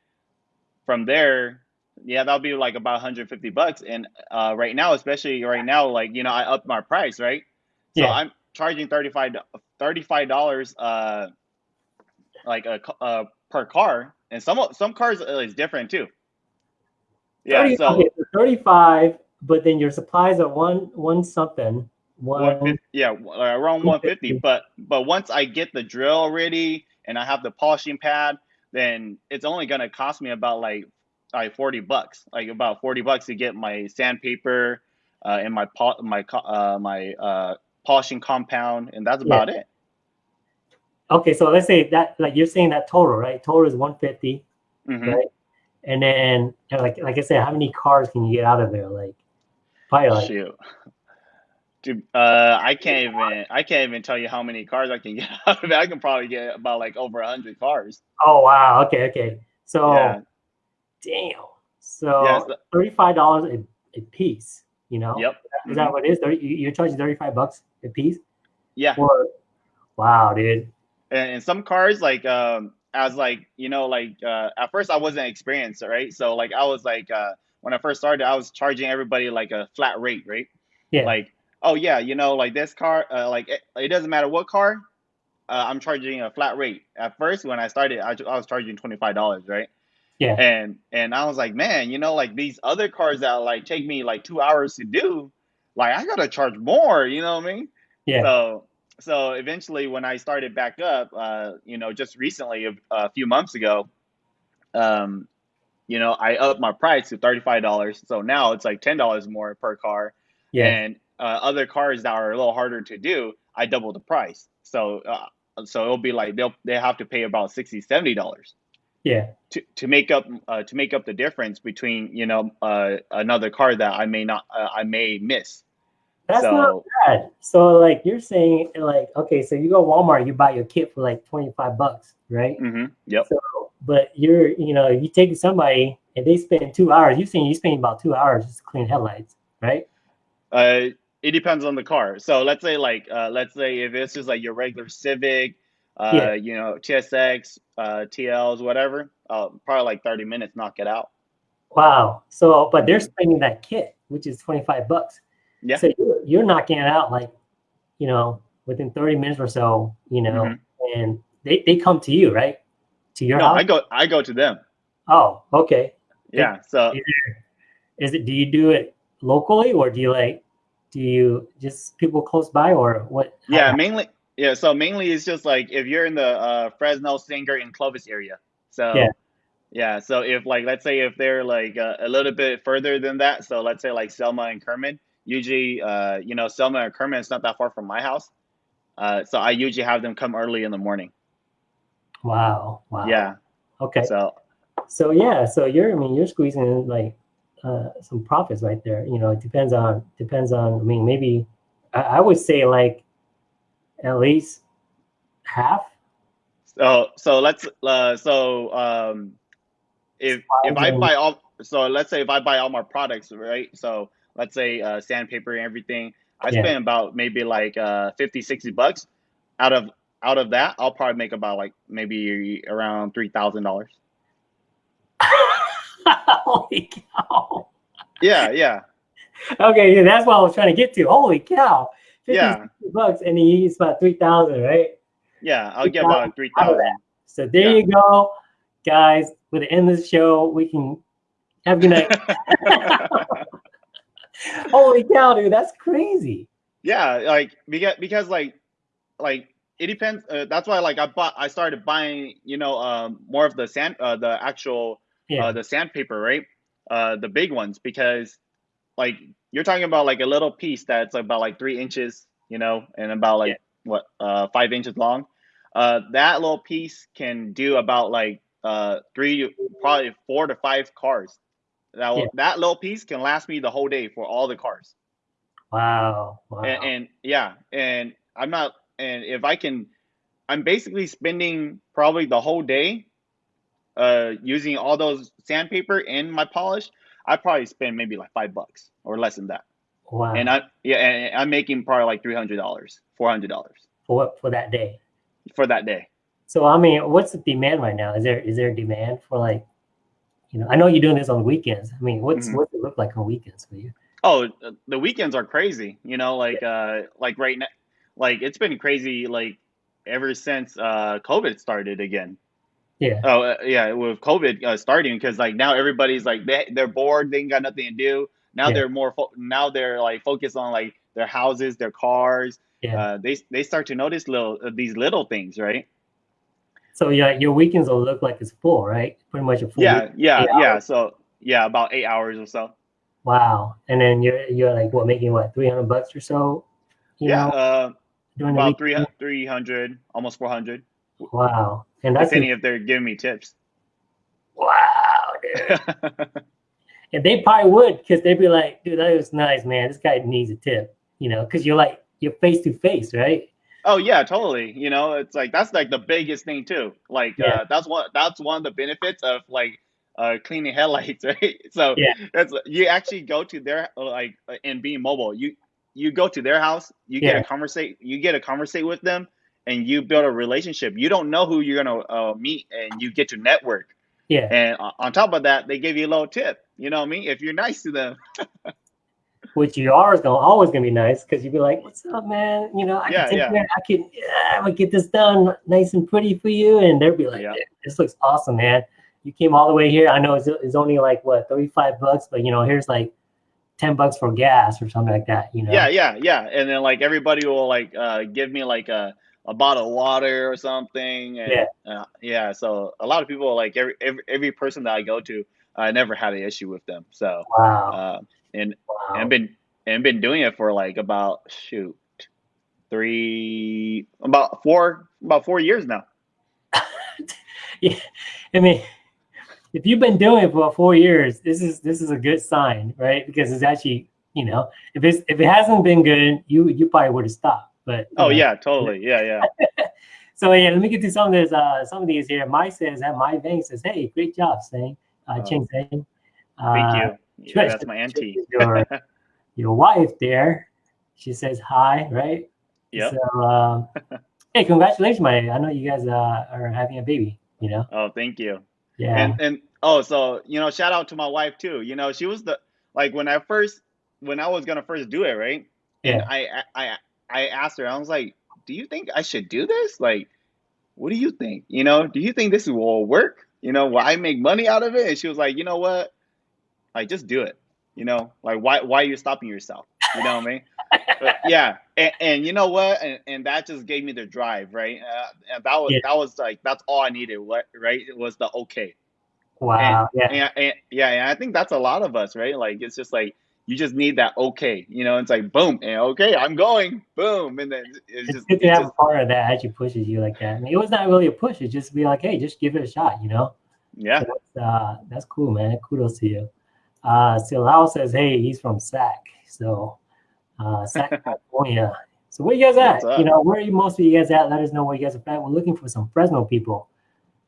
from there, yeah, that'll be like about 150 bucks. And uh, right now, especially right now, like you know, I upped my price, right? So Yeah. I'm charging 35 dollars, uh, like a uh, per car, and some some cars is different too. Yeah, 30, so okay, so 35, but then your supplies are one, one something, one yeah, uh, around 150. 150. But but once I get the drill ready and I have the polishing pad, then it's only gonna cost me about like like 40 bucks, like about 40 bucks to get my sandpaper uh, and my my uh, my uh, polishing compound, and that's Yeah. about it. Okay, so let's say that, like you're saying that total, right? Total is 150, hmm right? And then, like, like I said, how many cars can you get out of there? Like, probably like, Shoot. Dude, uh, I can't even I can't even tell you how many cars I can get out of it. I can probably get about like over a hundred cars. oh wow, okay, okay. So, Yeah. damn. Yeah. So So, thirty-five dollars a, a piece. You know, yep. is that what it is? 30, you- you're charging thirty-five bucks a piece Yeah. for? Wow, dude. and, and some cars like um as like you know like uh at first i wasn't experienced right so like i was like uh when i first started i was charging everybody like a flat rate right Yeah, like oh yeah you know like this car uh, like it, it doesn't matter what car uh, i'm charging a flat rate. At first when i started i, I was charging $25 right? Yeah, and and i was like man you know like these other cars that like take me like two hours to do like i gotta charge more you know what i mean? Yeah, so so eventually, when I started back up, uh, you know, just recently, a, a few months ago, um, you know, I upped my price to thirty five dollars. So now it's like ten dollars more per car, yeah. and uh, other cars that are a little harder to do, I double the price. So uh, so it'll be like they'll they have to pay about 60 70 dollars yeah. to to make up uh, to make up the difference between you know uh, another car that I may not uh, I may miss. That's not So bad. So like you're saying like okay, so you go Walmart, you buy your kit for like 25 bucks, right? hmm yep. So but you're you know, you take somebody and they spend two hours, you're saying you spend about two hours just to clean headlights, right? Uh, it depends on the car. So let's say like uh, let's say if it's just like your regular Civic, uh, Yeah. you know TSX, uh, TLs, whatever, uh, probably like thirty minutes, knock it out. Wow. So but they're spending that kit, which is 25 bucks. Yeah. So you're, you're knocking it out like, you know, within 30 minutes or so, you know, hmm and they, they come to you, right? To your No, I go I go to them. Oh, okay. Yeah. So is it, is it, do you do it locally or do you like, do you just people close by or what? Yeah, how- mainly yeah. So mainly it's just like if you're in the uh, Fresno, Sanger, and Clovis area. yeah. So yeah. So if like let's say if they're like uh, a little bit further than that, so let's say like Selma and Kerman. Usually, uh, you know, Selma and Kerman is not that far from my house. Uh, so I usually have them come early in the morning. Wow. Wow. Yeah. Okay. So So yeah, so you're, I mean, you're squeezing like uh, some profits right there. You know, it depends on depends on. I mean, maybe I, I would say like at least half. So so let's uh, so um, if if I buy all so let's say if I buy all my products, right? So let's say uh, sandpaper and everything, I Yeah. spend about maybe like uh 50, 60 bucks. Out of out of that, I'll probably make about like maybe around three thousand dollars. Holy cow! Yeah, yeah, Okay, yeah, that's what I was trying to get to. Holy cow! Yeah. bucks, and he eats about three thousand, right? yeah. I'll get about three Out of thousand. So there Yeah. you go, guys. With the end of the show, we can have a good night. Holy cow, dude, that's crazy. yeah, like because because like like it depends. Uh, that's why like I bought I started buying you know um more of the sand uh, the actual Yeah, uh, the sandpaper, right? Uh, the big ones, because like you're talking about like a little piece that's about like three inches, you know, and about like Yeah. what uh, five inches long. Uh, that little piece can do about like uh, three, probably four to five cars. That will- Yeah. that little piece can last me the whole day for all the cars. wow, wow. And, and yeah, and I'm not, and if I can, I'm basically spending probably the whole day uh, using all those sandpaper in my polish. I probably spend maybe like five bucks or less than that. wow. And I, yeah, and I'm making probably like $300, $400 for what for that day. for that day. So I mean, what's the demand right now? Is there is there a demand for like, you know, I know you're doing this on weekends. I mean, what's Mhm. what's it look like on weekends for you? Oh, the weekends are crazy. You know, like uh, like right now, like it's been crazy. Like ever since uh, COVID started again. Yeah, Oh uh, yeah, with COVID uh, starting because like now everybody's like they they're bored. They ain't got nothing to do. Now Yeah. they're more fo- now they're like focused on like their houses, their cars. yeah. Uh, they they start to notice little uh, these little things, right? so yeah, your weekends will look like it's full, right? Pretty much a full. Yeah, week. yeah, yeah. So yeah, about eight hours or so. Wow. And then you're you're like what making what three hundred bucks or so? You yeah, know, uh, about three three hundred, almost four hundred, Wow. And that's depending if they're giving me tips. wow, dude. And they probably would because they'd be like, dude, that was nice, man. This guy needs a tip, you know, because you're like you're face to face, right? Oh yeah, totally. You know, it's like that's like the biggest thing too. Like Yeah. uh, that's one that's one of the benefits of like uh, cleaning headlights, right? So Yeah. that's you actually go to their like uh, and being mobile. You you go to their house, you get a conversate, you get a conversate with them, and you build a relationship. You don't know who you're gonna uh, meet, and you get to network. Yeah. And on top of that, they give you a little tip. You know what I mean? If you're nice to them. Which you are gonna always gonna be nice because you'd be like, "What's up, man? You know, I Yeah, can take yeah. care. I can. Yeah, I'm gonna get this done nice and pretty for you." And they'll be like, Yeah. "This looks awesome, man. You came all the way here. I know it's, it's only like what 35 bucks, but you know, here's like 10 bucks for gas or something like that. You know? Yeah, yeah, yeah. And then like everybody will like uh, give me like a, a bottle of water or something. And, Yeah. Uh, yeah. So a lot of people like every every, every person that I go to, I never had an issue with them. So Wow. uh, and wow. and been and been doing it for like about shoot three about four about four years now. yeah. I mean, if you've been doing it for four years, this is this is a good sign, right? Because it's actually, you know, if it's if it hasn't been good, you you probably would have stopped. But Oh know. yeah, totally. Yeah, yeah. So yeah, let me get to some of this. Uh, some of these here. Mike says that my vein says, "Hey, great job, Sang, uh, Oh. Ching Sang." Thank Uh, you. Yeah, that's my auntie. Your your wife there. She says hi, right? Yeah. So, um, hey, congratulations, my. I know you guys uh, are having a baby. You know. Oh, thank you. Yeah. and and oh so you know shout out to my wife too you know she was the like when i first when i was gonna first do it right and Yeah. I, I i asked her i was like do you think i should do this? Like what do you think? You know do you think this will work? You know will i make money out of it? And she was like you know what? Like just do it. You know like why why are you stopping yourself? You know what i mean? But yeah and, and you know what? And, and that just gave me the drive right? Uh, and that was Yeah. that was like that's all i needed what right? It was the okay. Wow. yeah. and, and yeah, and I think that's a lot of us, right? Like it's just like you just need that okay, you know. It's like boom, and okay, I'm going, boom, and then it's It's just, good to have just a partner that actually pushes you like that. I mean, it was not really a push. It's just be like, hey, just give it a shot. You know. yeah, So that's, uh, that's cool, man. Kudos to you. Uh, Silao says, hey, he's from SAC. So, uh, SAC, California. So where you guys at? You know, where are you most of you guys at? Let us know where you guys are at. We're looking for some Fresno people.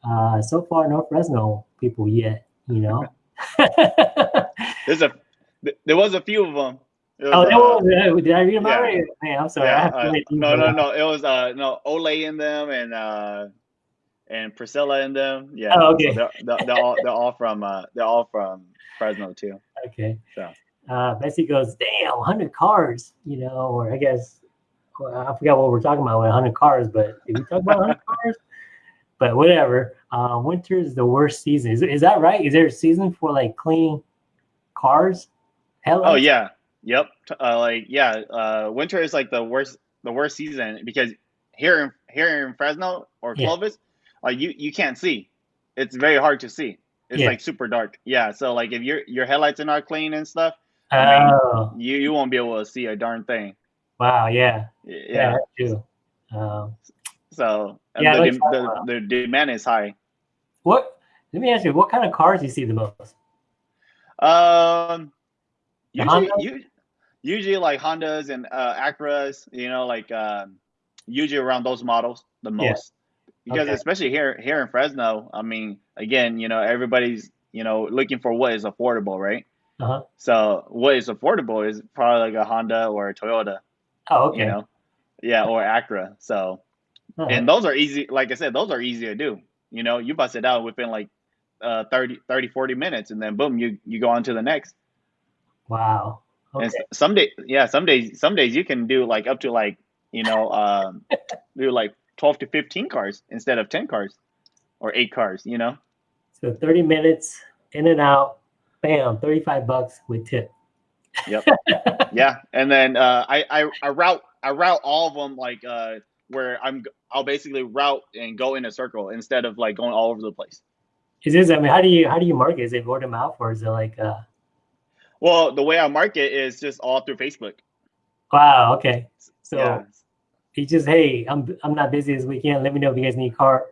Uh, so far, no Fresno people yet, you know. There's a there was a few of them. It oh, that uh, was, uh, did I read them yeah. already? Man, I'm sorry. Yeah, uh, no, no, no. It was uh no Ole in them and uh and Priscilla in them. Yeah. Oh, so okay. they're, they're, they're all they're all from uh they're all from Fresno too. Okay. So. Uh, Bessie goes, damn, 100 cars, you know, or I guess, well, I forgot what we're talking about with 100 cars, but did we talk about 100 cars? But whatever. Uh, winter is the worst season. Is, is that right? Is there a season for like cleaning cars? Headlights? Oh yeah. Yep. Uh, like yeah. Uh, winter is like the worst the worst season because here in here in Fresno or Yeah. Clovis, like you you can't see. It's very hard to see. It's Yeah. like super dark. Yeah. So like if your your headlights are not clean and stuff, I mean, Oh, you you won't be able to see a darn thing. wow. Yeah. Yeah, Yeah. Um, So Yeah, the, the the demand is high. what, let me ask you, what kind of cars do you see the most? Um, usually, Honda? you, usually like Hondas and uh, Acuras, you know, like um, usually around those models the Yeah. most. Because Okay. especially here here in Fresno, I mean, again, you know, everybody's you know looking for what is affordable, right? Uh-huh. So what is affordable is probably like a Honda or a Toyota, Oh, okay. you know, yeah, or Acura. So All and those are easy, like I said, those are easy to do. You know, you bust it out within like uh 30, 30 40 minutes, and then boom, you you go on to the next. Wow. And Okay. s- some day, yeah, some days, some days you can do like up to like you know, um, do like twelve to fifteen cars instead of ten cars or eight cars. You know, So 30 minutes in and out, bam, 35 bucks with tip. Yep. yeah. And then uh, I, I I route I route all of them like uh, where I'm I'll basically route and go in a circle instead of like going all over the place. Is this, I mean, how do you, how do you market? Is it word of mouth or is it like, uh, Well, the way I market is just all through Facebook. wow, okay. So yeah. he just, hey, I'm, I'm not busy this weekend. Let me know if you guys need car,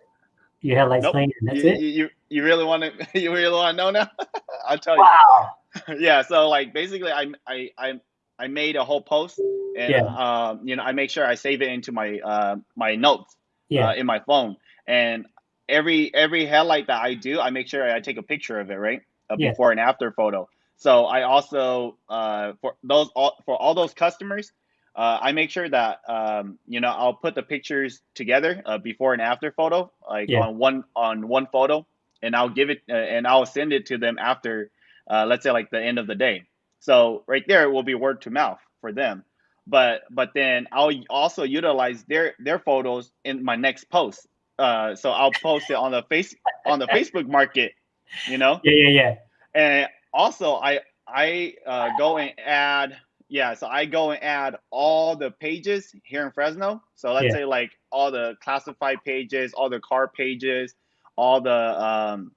your headlights Nope. clean, that's you, it. You, you you really want to you really want to know now? I'll tell you. Wow. yeah so like basically i i i, I made a whole post and Yeah. um you know i make sure i save it into my uh my notes Yeah. uh, in my phone and every every headlight that i do i make sure i take a picture of it right a Yeah. before and after photo so i also uh for those all for all those customers uh, I make sure that um, you know I'll put the pictures together, uh, before and after photo, like Yeah. on one on one photo, and I'll give it uh, and I'll send it to them after uh, let's say like the end of the day. So right there it will be word to mouth for them. But but then I'll also utilize their their photos in my next post. Uh, so I'll post it on the face on the Facebook market, you know. Yeah, yeah, yeah. And also I I uh, go and add yeah, so I go and add all the pages here in Fresno. So let's Yeah. say like all the classified pages, all the car pages, all the um,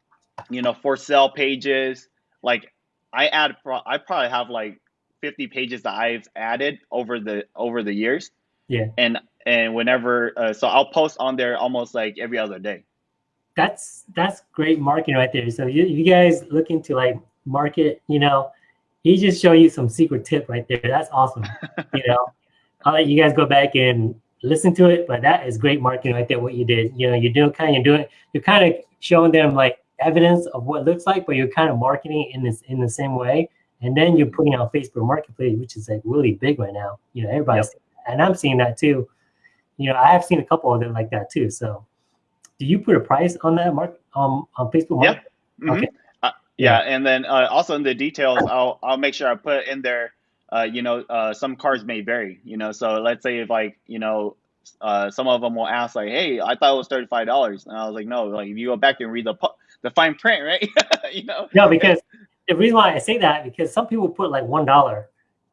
you know for sale pages. Like I add, pro- I probably have like 50 pages that I've added over the over the years. Yeah. And and whenever, uh, so I'll post on there almost like every other day. That's, that's great marketing right there. So you, you guys looking to like market, you know, he just showed you some secret tip right there. That's awesome. you know, I'll let you guys go back and listen to it, but that is great marketing right there. What you did, you know, you're doing kind of you're doing you're kind of showing them like evidence of what it looks like, but you're kind of marketing in this in the same way, and then you're putting on Facebook Marketplace, which is like really big right now. You know, everybody's and I'm seeing that too. You know, I have seen a couple of them like that too. So, do you put a price on that mark um on Facebook? Yeah. Market? Mhm. Okay. Yeah, and then uh, also in the details, I'll I'll make sure I put in there. Uh, you know, uh, some cars may vary. You know, so let's say if like you know, uh, some of them will ask like, "Hey, I thought it was thirty five dollars," and I was like, "No, like if you go back and read the the fine print, right? you know." No, because the reason why I say that because some people put like one dollar,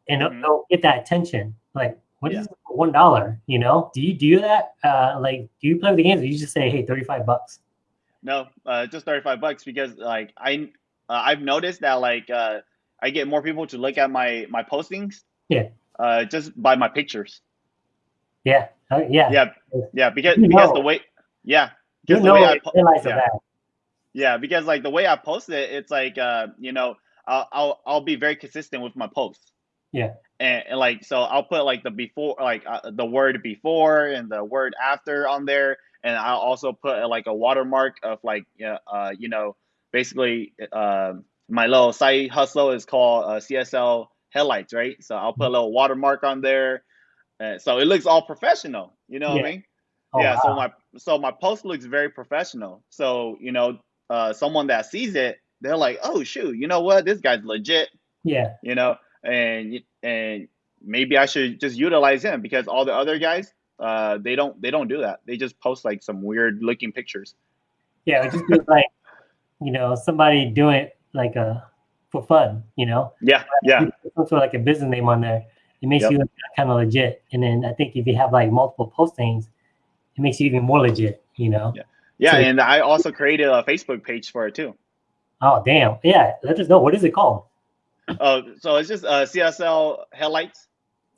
and they'll- Mhm. they'll get that attention. Like, what is Yeah. one dollar? You know? Do you do that? Uh, like, do you play with the games? Or you just say, hey, thirty five bucks? No, uh, just thirty five bucks because like I uh, I've noticed that like uh, I get more people to look at my my postings. Yeah. Uh, just by my pictures. Yeah, uh, yeah. Yeah, yeah, because You because know. the way yeah. you because the know way I highlights yeah. that. Yeah, because like the way I post it, it's like uh, you know, I'll I'll, I'll be very consistent with my posts. Yeah. And, and like so, I'll put like the before, like uh, the word before and the word after on there, and I'll also put uh, like a watermark of like uh, you know basically uh, my little side hustle is called uh, CSL headlights, right? So I'll put a little watermark on there, uh, so it looks all professional. You know Yeah. what I mean? Oh, yeah. So my so my post looks very professional. So you know, uh, someone that sees it, they're like, oh shoot, you know what? This guy's legit. yeah, You know, and and maybe I should just utilize him because all the other guys, uh, they don't they don't do that. They just post like some weird looking pictures. yeah. Just like you know somebody doing it like a for fun. You know, Yeah, yeah, put like a business name on there. It makes Yep. you kind of legit. And then I think if you have like multiple postings, it makes you even more legit. You know. Yeah. yeah. So- And I also created a Facebook page for it too. Oh damn! Yeah, let us know. What is it called? Uh, so it's just uh, CSL headlights.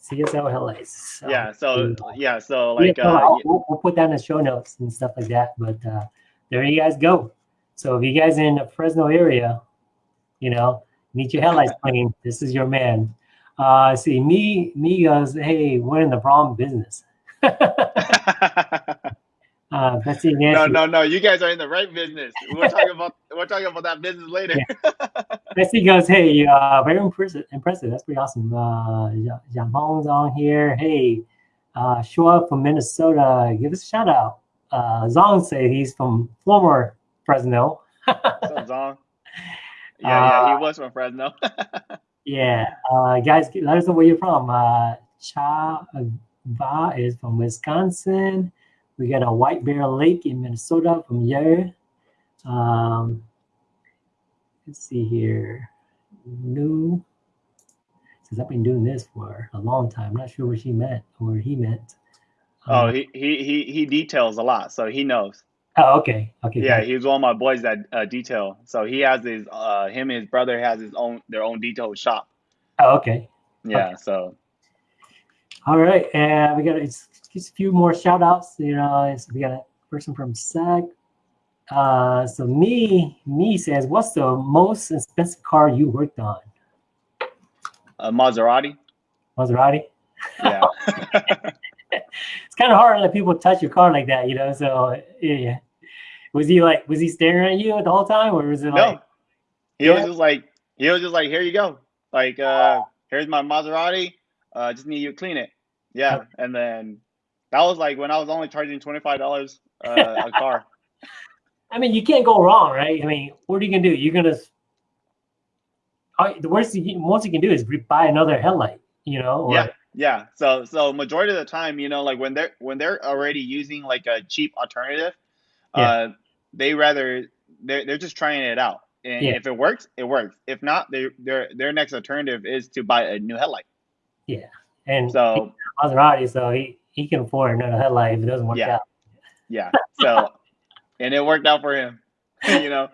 CSL headlights. So, Yeah. So yeah. So Yeah, like so uh, we'll, we'll put that in the show notes and stuff like that. But uh, there you guys go. So if you guys in the Fresno area, you know, need your headlights clean, this is your man. Uh, see, me, me goes, hey, we're in the wrong business. uh, Betsy no, Nancy, no, no. You guys are in the right business. We're talking about we're talking about that business later. Betsy goes, hey, uh, very impressive, impressive. That's pretty awesome. Uh, Ja- Jampong's on here. Hey, uh, Shua from Minnesota, give us a shout out. Uh, Zong say he's from former Fresno. What's up? Yeah, yeah, Uh, he was from Fresno. Yeah, uh, guys, let us know where you're from. Uh, Cha Va is from Wisconsin. We got a White Bear Lake in Minnesota from Yer. Um, let's see here. New says I've been doing this for a long time. I'm not sure what she meant or he meant. oh, Um, he, he he he details a lot, so he knows. Oh, okay, okay. Yeah, it. he's one of my boys that uh, detail. So he has his uh him and his brother has his own their own detail shop. Oh, okay. Yeah, so All right, and we got it's just a few more shout outs. You know, it's, we got a person from SAG. Uh, so me, me says, what's the most expensive car you worked on? A Maserati. Maserati. Yeah. It's kind of hard to let people touch your car like that, you know. So yeah, was he like, was he staring at you the whole time, or was it like, no, he was just like he was just like here you go. Like uh here's my Maserati. Uh, just need you to clean it. Yeah, and then that was like when I was only charging twenty five dollars uh, a car. I mean, you can't go wrong, right? I mean, what are you gonna do? You're gonna the worst you, most you can do is buy another headlight, you know? Or, Yeah, yeah. So so majority of the time, you know, like when they're when they're already using like a cheap alternative, Yeah. uh, they rather they're they're just trying it out. And Yeah. if it works, it works. If not, their their their next alternative is to buy a new headlight. Yeah, and So Maserati, so he, he can afford another headlight if it doesn't work Yeah. out. yeah. So and it worked out for him. you know.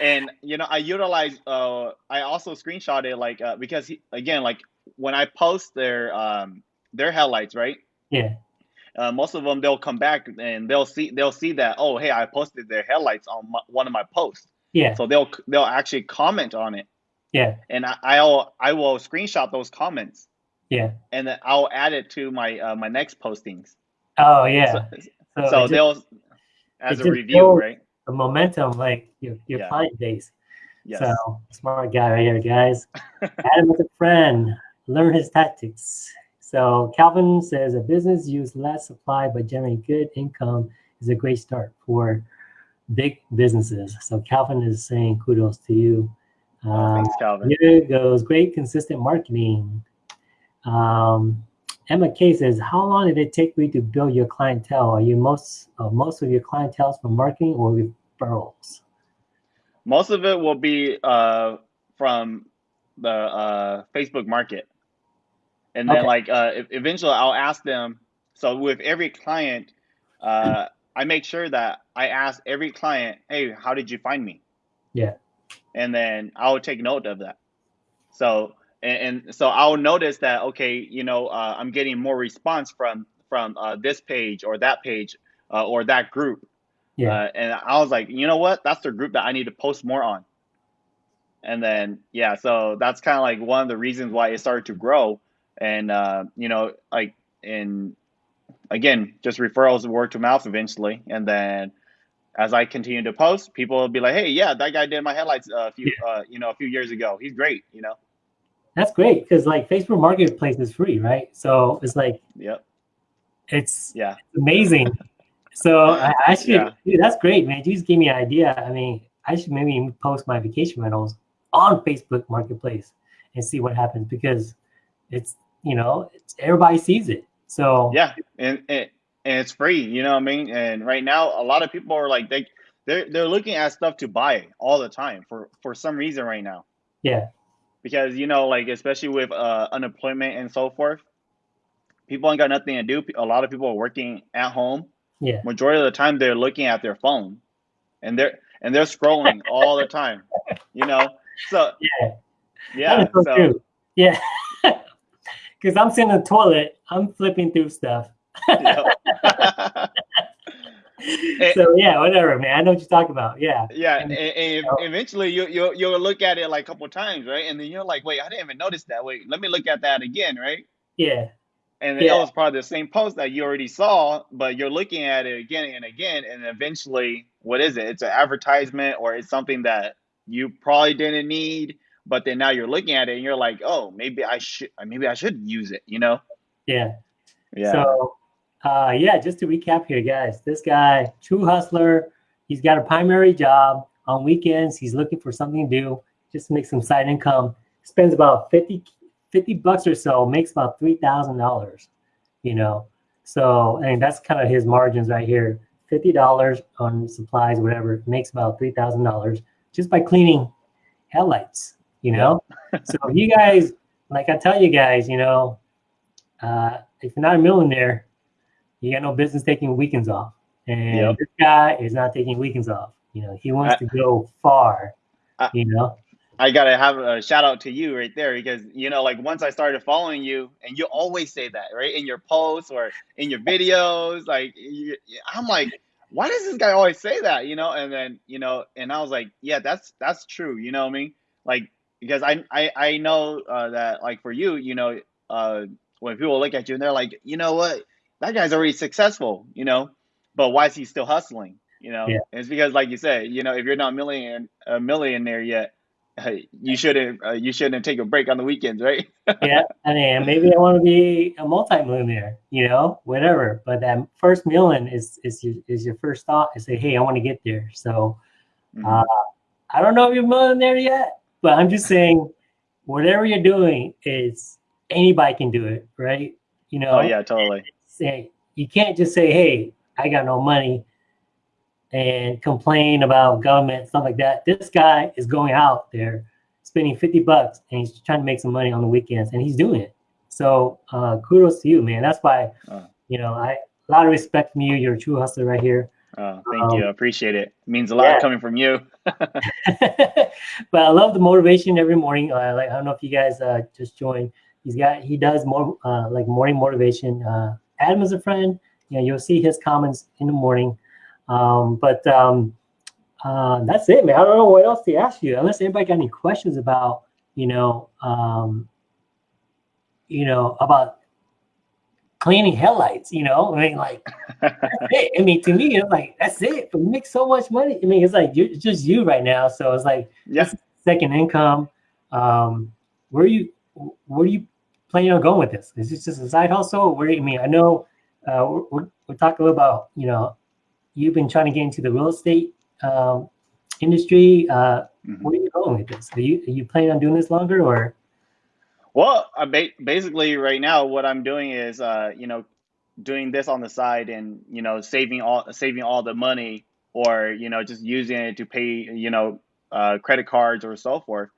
And you know, I utilize uh I also screenshotted like uh because he, again, like when I post their um their headlights, right? Yeah, uh, most of them they'll come back and they'll see they'll see that oh hey I posted their headlights on my, one of my posts yeah, so they'll they'll actually comment on it yeah, and I, I'll I will screenshot those comments yeah. and then I'll add it to my uh, my next postings Oh yeah. so, So, so they'll as a review right the momentum, like your your Yeah. client base. yes So smart guy right here, guys. Adam with a friend. Learn his tactics. So Calvin says a business use less supply but generate good income is a great start for big businesses. So Calvin is saying kudos to you. oh, Um, thanks Calvin here goes great consistent marketing. Um, Emma K says, "How long did it take you to build your clientele? Are you most uh, most of your clientele from marketing or referrals?" most of it will be uh from the uh Facebook market and then Okay. like uh eventually I'll ask them so with every client uh I make sure that I ask every client hey how did you find me Yeah. and then I'll take note of that so and, and so I'll notice that okay you know uh, I'm getting more response from from uh, this page or that page uh, or that group Yeah. uh, and I was like, you know what? That's the group that I need to post more on. and then yeah, so that's kind of like one of the reasons why it started to grow, and uh, you know, like in again, just referrals word to mouth eventually, and then as I continue to post, people will be like, "Hey, yeah, that guy did my headlights a few, yeah. uh, you know, a few years ago. He's great," you know. That's great because like Facebook Marketplace is free, right? So it's like, yep, it's yeah, amazing. so I, I should, yeah. dude, that's great, man. You just gave me an idea. I mean, I should maybe post my vacation rentals on Facebook Marketplace and see what happens because it's you know everybody sees it. So yeah, and, and and it's free. You know what I mean? And right now, a lot of people are like they they're they're looking at stuff to buy all the time for for some reason right now. Yeah. Because you know, like especially with uh, unemployment and so forth, people ain't got nothing to do. A lot of people are working at home. Yeah. Majority of the time, they're looking at their phone, and they're and they're scrolling all the time. You know, so yeah, yeah, so, so yeah. Because I'm sitting in the toilet, I'm flipping through stuff. so yeah, whatever, man. I know what you're talking about. Yeah. Yeah, and, and, and eventually you you you'll look at it like a couple times, right? And then you're like, wait, I didn't even notice that. Wait, let me look at that again, right? Yeah. And yeah. that was probably the same post that you already saw, but you're looking at it again and again, and eventually, what is it? It's an advertisement or it's something that you probably didn't need, but then now you're looking at it and you're like, oh, maybe I should, maybe I should use it, you know? Yeah. Yeah. So uh, yeah, just to recap here, guys, this guy, true hustler, he's got a primary job. On weekends, he's looking for something to do, just to make some side income. Spends about 50, 50 bucks or so, makes about $3,000, you know? So, and that's kind of his margins right here. $50 on supplies, whatever, makes about $3,000 just by cleaning headlights, you know? so you guys, like I tell you guys, you know, uh, if you're not a millionaire, you got no business taking weekends off. And yep. this guy is not taking weekends off. You know, he wants I, to go far. I, you know, I gotta have a shout out to you right there because you know, like once I started following you, and you always say that right in your posts or in your videos. Like, you, I'm like, why does this guy always say that? You know, and then you know, and I was like, yeah, that's that's true. You know what I mean? Like because I I I know uh, that like for you, you know, uh, when people look at you and they're like, you know what, that guy's already successful, you know, but why is he still hustling? You know, yeah. it's because, like you said, you know, if you're not million a millionaire yet, you shouldn't uh, you shouldn't take a break on the weekends, right? yeah, I mean, maybe I want to be a multi-millionaire, you know, whatever. But that first million is is your, is your first thought. Is say, hey, I want to get there. So, mm-hmm. uh, I don't know if you're a millionaire yet, but I'm just saying, whatever you're doing is anybody can do it, right? You know. Oh yeah, totally say you can't just say, "Hey, I got no money," and complain about government stuff like that. This guy is going out there spending 50 bucks and he's trying to make some money on the weekends and he's doing it. So uh, kudos to you, man. That's why, oh. you know, I a lot of respect from you. You're a true hustler right here. Oh, thank um, you. I appreciate it. it. Means a lot yeah. coming from you. but I love the motivation every morning. Uh, like I don't know if you guys uh, just joined. He's got he does more uh, like morning motivation. Uh, add him a friend. You know, you'll see his comments in the morning. Um, but um, uh, that's it, man. I don't know what else to ask you, unless anybody got any questions about, you know, um, you know, about cleaning headlights. You know, I mean, like, that's it. I mean, to me, it's like that's it. But you make so much money. I mean, it's like you, it's just you right now. So it's like, yeah, second income. Um, where are you, where you planning on going with this? Is this just a side hustle? Where do I mean, I know uh, we're, we're talking a little about you know you've been trying to get into the real estate um, industry. Uh, mm-hmm. Where are you going with this? Are you are you planning on doing this longer or? Well, uh, ba- basically, right now, what I'm doing is, uh, you know, doing this on the side, and you know, saving all saving all the money, or you know, just using it to pay, you know, uh, credit cards or so forth.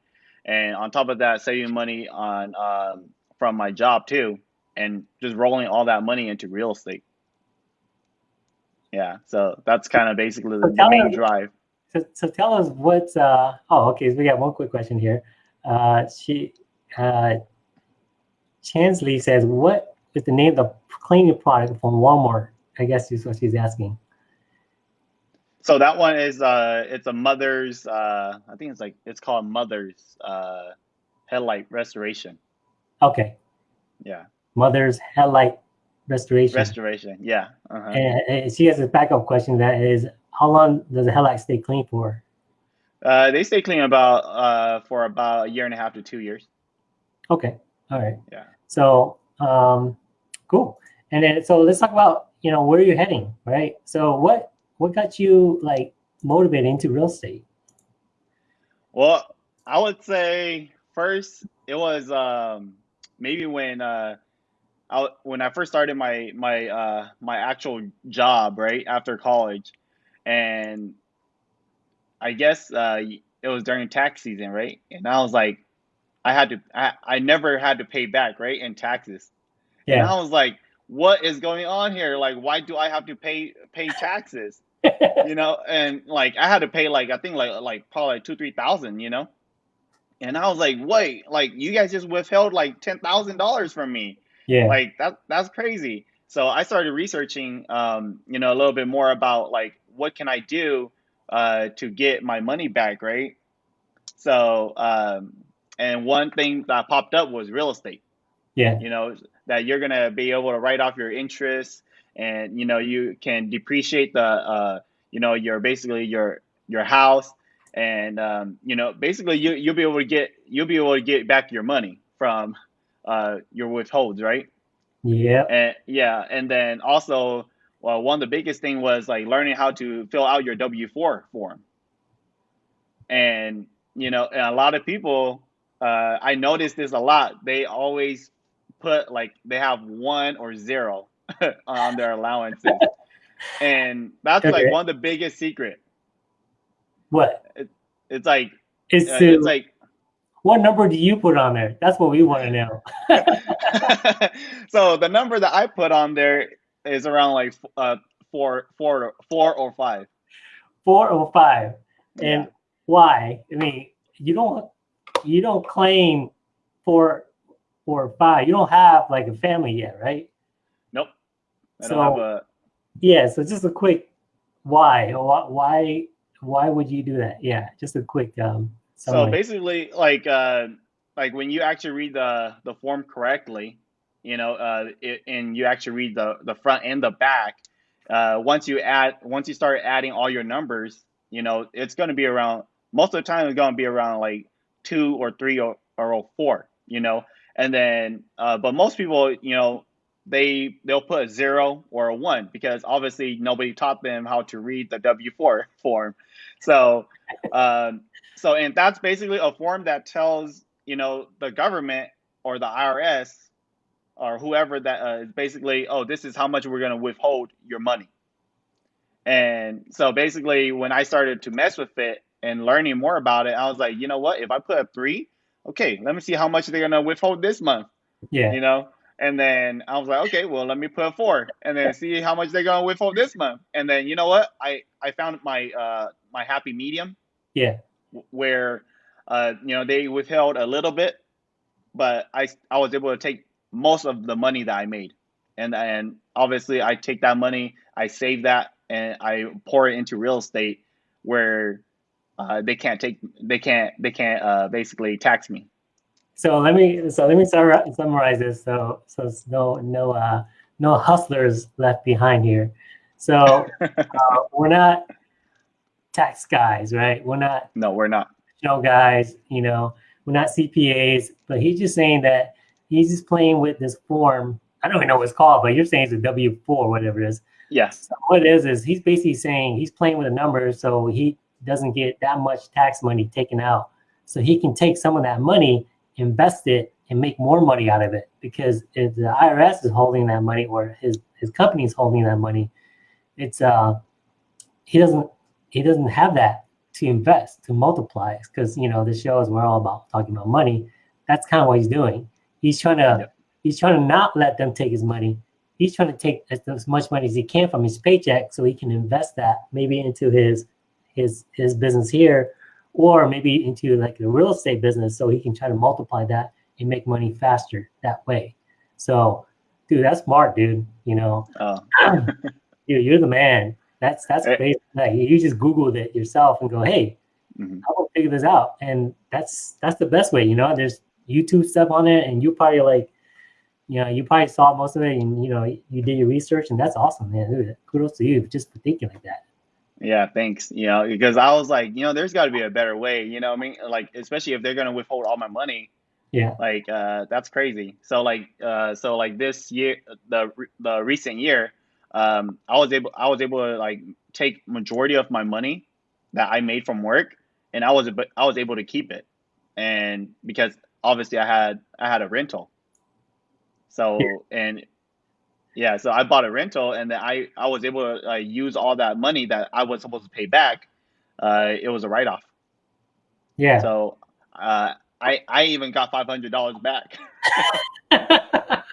And on top of that, saving money on um, from my job too, and just rolling all that money into real estate. Yeah, so that's kind of basically the, the main us, drive. So, so tell us what. Uh, oh, okay. So we got one quick question here. Uh, she, uh, Chansley says, "What is the name of the cleaning product from Walmart?" I guess is what she's asking. So that one is uh, it's a mother's. Uh, I think it's like it's called mother's uh, headlight restoration. Okay, Yeah, mother's headlight restoration. restoration. Yeah. Uh-huh. and, and she has a backup question that is, how long does the headlight stay clean for? Uh, they stay clean about uh, for about a year and a half to two years. Okay, all right. Yeah. So, um, cool. And then, so let's talk about you know where are you're heading, right? So, what what got you like motivated into real estate? Well, I would say first it was um, maybe when uh, I, when I first started my my uh, my actual job right after college, and I guess uh, it was during tax season, right? And I was like, I had to I, I never had to pay back right in taxes, and Yeah. I was like, what is going on here? Like, why do I have to pay pay taxes? You know, and like I had to pay like I think like like probably like two three thousand, you know. And I was like, wait, like you guys just withheld like ten thousand dollars from me. yeah. Like that that's crazy. So I started researching um, you know, a little bit more about like what can I do uh to get my money back, right? So um and one thing that popped up was real estate. Yeah. you know that you're gonna be able to write off your interest and you know you can depreciate the uh you know your basically your your house. And um you know basically you you'll be able to get you'll be able to get back your money from uh your withholds right? Yeah. and yeah. And then also well one of the biggest thing was like learning how to fill out your w4 form. And you know and a lot of people uh i noticed this a lot they always put like they have one or zero on their allowances and that's Okay. like one of the biggest secret What? it's like It's, uh, to, it's like what number do you put on there? That's what we want to know. so the number that i put on there is around like uh four four four or five Four or five. And Yeah. why? I mean, you don't you don't claim four or five. You don't have like a family yet, right? nope i So- a Yeah. So just a quick why? Why why why would you do that? Yeah, just a quick um So basically, like uh, like when you actually read the the form correctly, you know, uh, it, and you actually read the the front and the back. Uh, once you add, once you start adding all your numbers, you know, it's going to be around. Most of the time, it's going to be around like two or three or or four. You know, and then, uh, but most people, you know, they they'll put a zero or a one because obviously nobody taught them how to read the W four form. So, um, so and that's basically a form that tells you know the government or the IRS or whoever that uh, is basically oh this is how much we're going to withhold your money. And so basically when I started to mess with it and learning more about it, I was like, you know what? If I put a 3, okay, let me see how much they're going to withhold this month yeah. you know. And then I was like, okay, well, let me put a four, and then see how much they're gonna withhold this month. And then you know what? I I found my uh my happy medium Yeah. where uh you know they withheld a little bit, but I I was able to take most of the money that I made, and and obviously I take that money, I save that, and I pour it into real estate where uh, they can't take they can't they can't uh, basically tax me. So let me so let me summarize this. So so it's no no uh no hustlers left behind here. So uh, we're not tax guys, right? We're not No, we're not. show guys, you know, we're not CPAs, but he's just saying that he's just playing with this form. I don't even know what it's called, but you're saying it's a W four, whatever it is. Yes. So what it is is he's basically saying he's playing with the numbers so he doesn't get that much tax money taken out. So he can take some of that money, invest it, and make more money out of it. Because if the IRS is holding that money or his his company is holding that money, it's uh he doesn't he doesn't have that to invest to multiply. Because you know the show is we're all about talking about money. That's kind of what he's doing. He's trying to he's trying to not let them take his money he's trying to take as, as much money as he can from his paycheck so he can invest that maybe into his his his business here or maybe into like the real estate business so he can try to multiply that and make money faster that way so dude that's smart dude you know Oh, dude you're the man That's that's Eh. crazy. Like you just Googled it yourself and go, hey, Mhm. I will figure this out. And that's that's the best way, you know. There's YouTube stuff on it, and you probably like, you know, you probably saw most of it, and you know, you did your research, and that's awesome, man. Dude, kudos to you just for thinking like that. Yeah, thanks. You know, because I was like, you know, there's got to be a better way. You know, what I mean, like especially if they're gonna withhold all my money, Yeah, like uh, that's crazy. So like, uh, so like this year, the the recent year, um, I was able I was able to like take majority of my money that I made from work, and I was I was able to keep it, and because obviously I had I had a rental, so and yeah, so I bought a rental, and then I I was able to uh, use all that money that I was supposed to pay back. Uh, it was a write off. yeah. So uh, I I even got five hundred dollars back.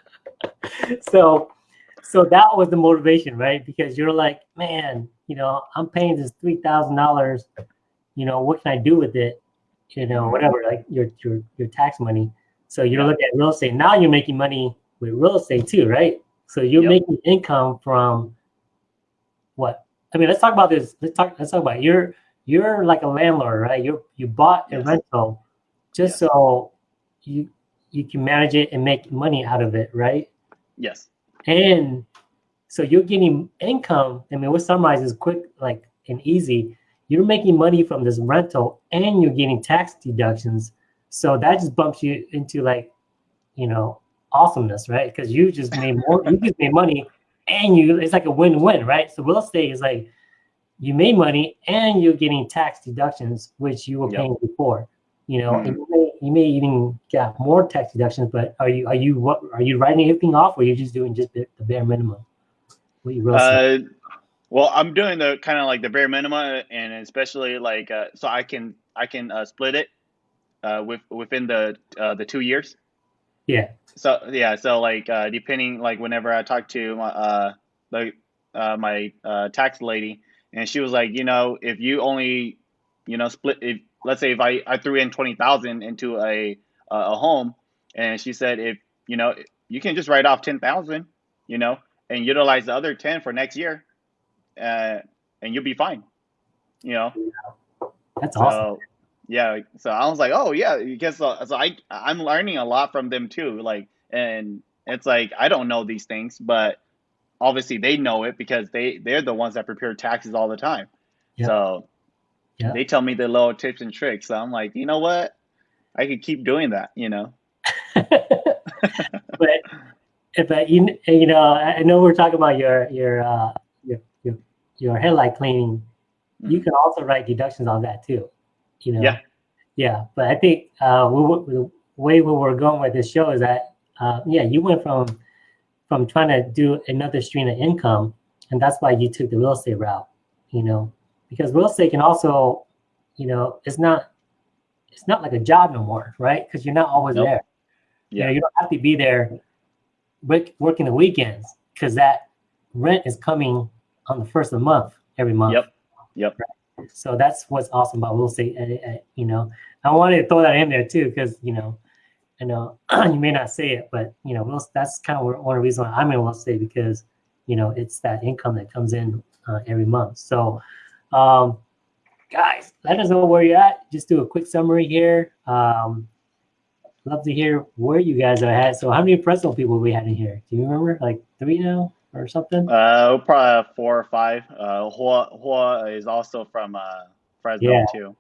so so that was the motivation right because you're like man you know i'm paying this three thousand dollars you know what can i do with it you know whatever like your your your tax money so you're looking at real estate now you're making money with real estate too right so you're Yep. making income from what i mean let's talk about this let's talk let's talk about it. you're you're like a landlord right you you bought a rental just Yes. so you you can manage it and make money out of it right Yes. and so you're getting income. I mean, what summarizes quick, like and easy. You're making money from this rental, and you're getting tax deductions. So that just bumps you into like, you know, awesomeness, right? Because you just made more. you just made money, and you it's like a win-win, right? So real estate is like you made money, and you're getting tax deductions, which you were Yep. paying before. You know, Mhm. you may, you may even get more tax deductions, but are you are you what are you writing everything off, or you're just doing just the, bare minimum? What you real? Uh, well, I'm doing the kind of like the bare minimum, and especially like uh, so I can I can uh, split it uh, with within the uh, the two years. Yeah, So yeah, so like uh, depending like whenever I talked to my uh like uh, my uh, tax lady, and she was like, you know, if you only you know split if let's say if I I threw in twenty thousand into a a home, and she said if you know you can just write off ten thousand, you know, and utilize the other ten for next year, uh, and you'll be fine, you know. that's So awesome. Yeah, so I was like, oh yeah, because so, so I I'm learning a lot from them too. Like, and it's like I don't know these things, but obviously they know it because they they're the ones that prepare taxes all the time. Yeah. So Yeah. they tell me the little tips and tricks. So I'm like, you know what, I could keep doing that. You know. but but you you know I know we're talking about your your uh your your, your headlight cleaning. You Mhm. can also write deductions on that too. You know. Yeah. Yeah, but I think uh, we, we, the way we we're going with this show is that uh, yeah, you went from from trying to do another stream of income, and that's why you took the real estate route. You know, because real estate can also, you know, it's not it's not like a job no more, right? Because you're not always Nope. there. You know, Yeah. you don't have to be there work, working the weekends because that rent is coming on the first of the month every month. Yep. Yep. So that's what's awesome about real estate. uh, uh, you know, I wanted to throw that in there too because you know, I know you may not say it, but you know, that's kind of one of the reasons why I'm in real estate because you know it's that income that comes in uh, every month. So, um, guys, let us know where you're at. Just do a quick summary here. Um, love to hear where you guys are at. So, how many Fresno people we had in here? Do you remember? Like three now or something? Uh, probably four or five. Uh, Hua Hua is also from uh Fresno Yeah. too.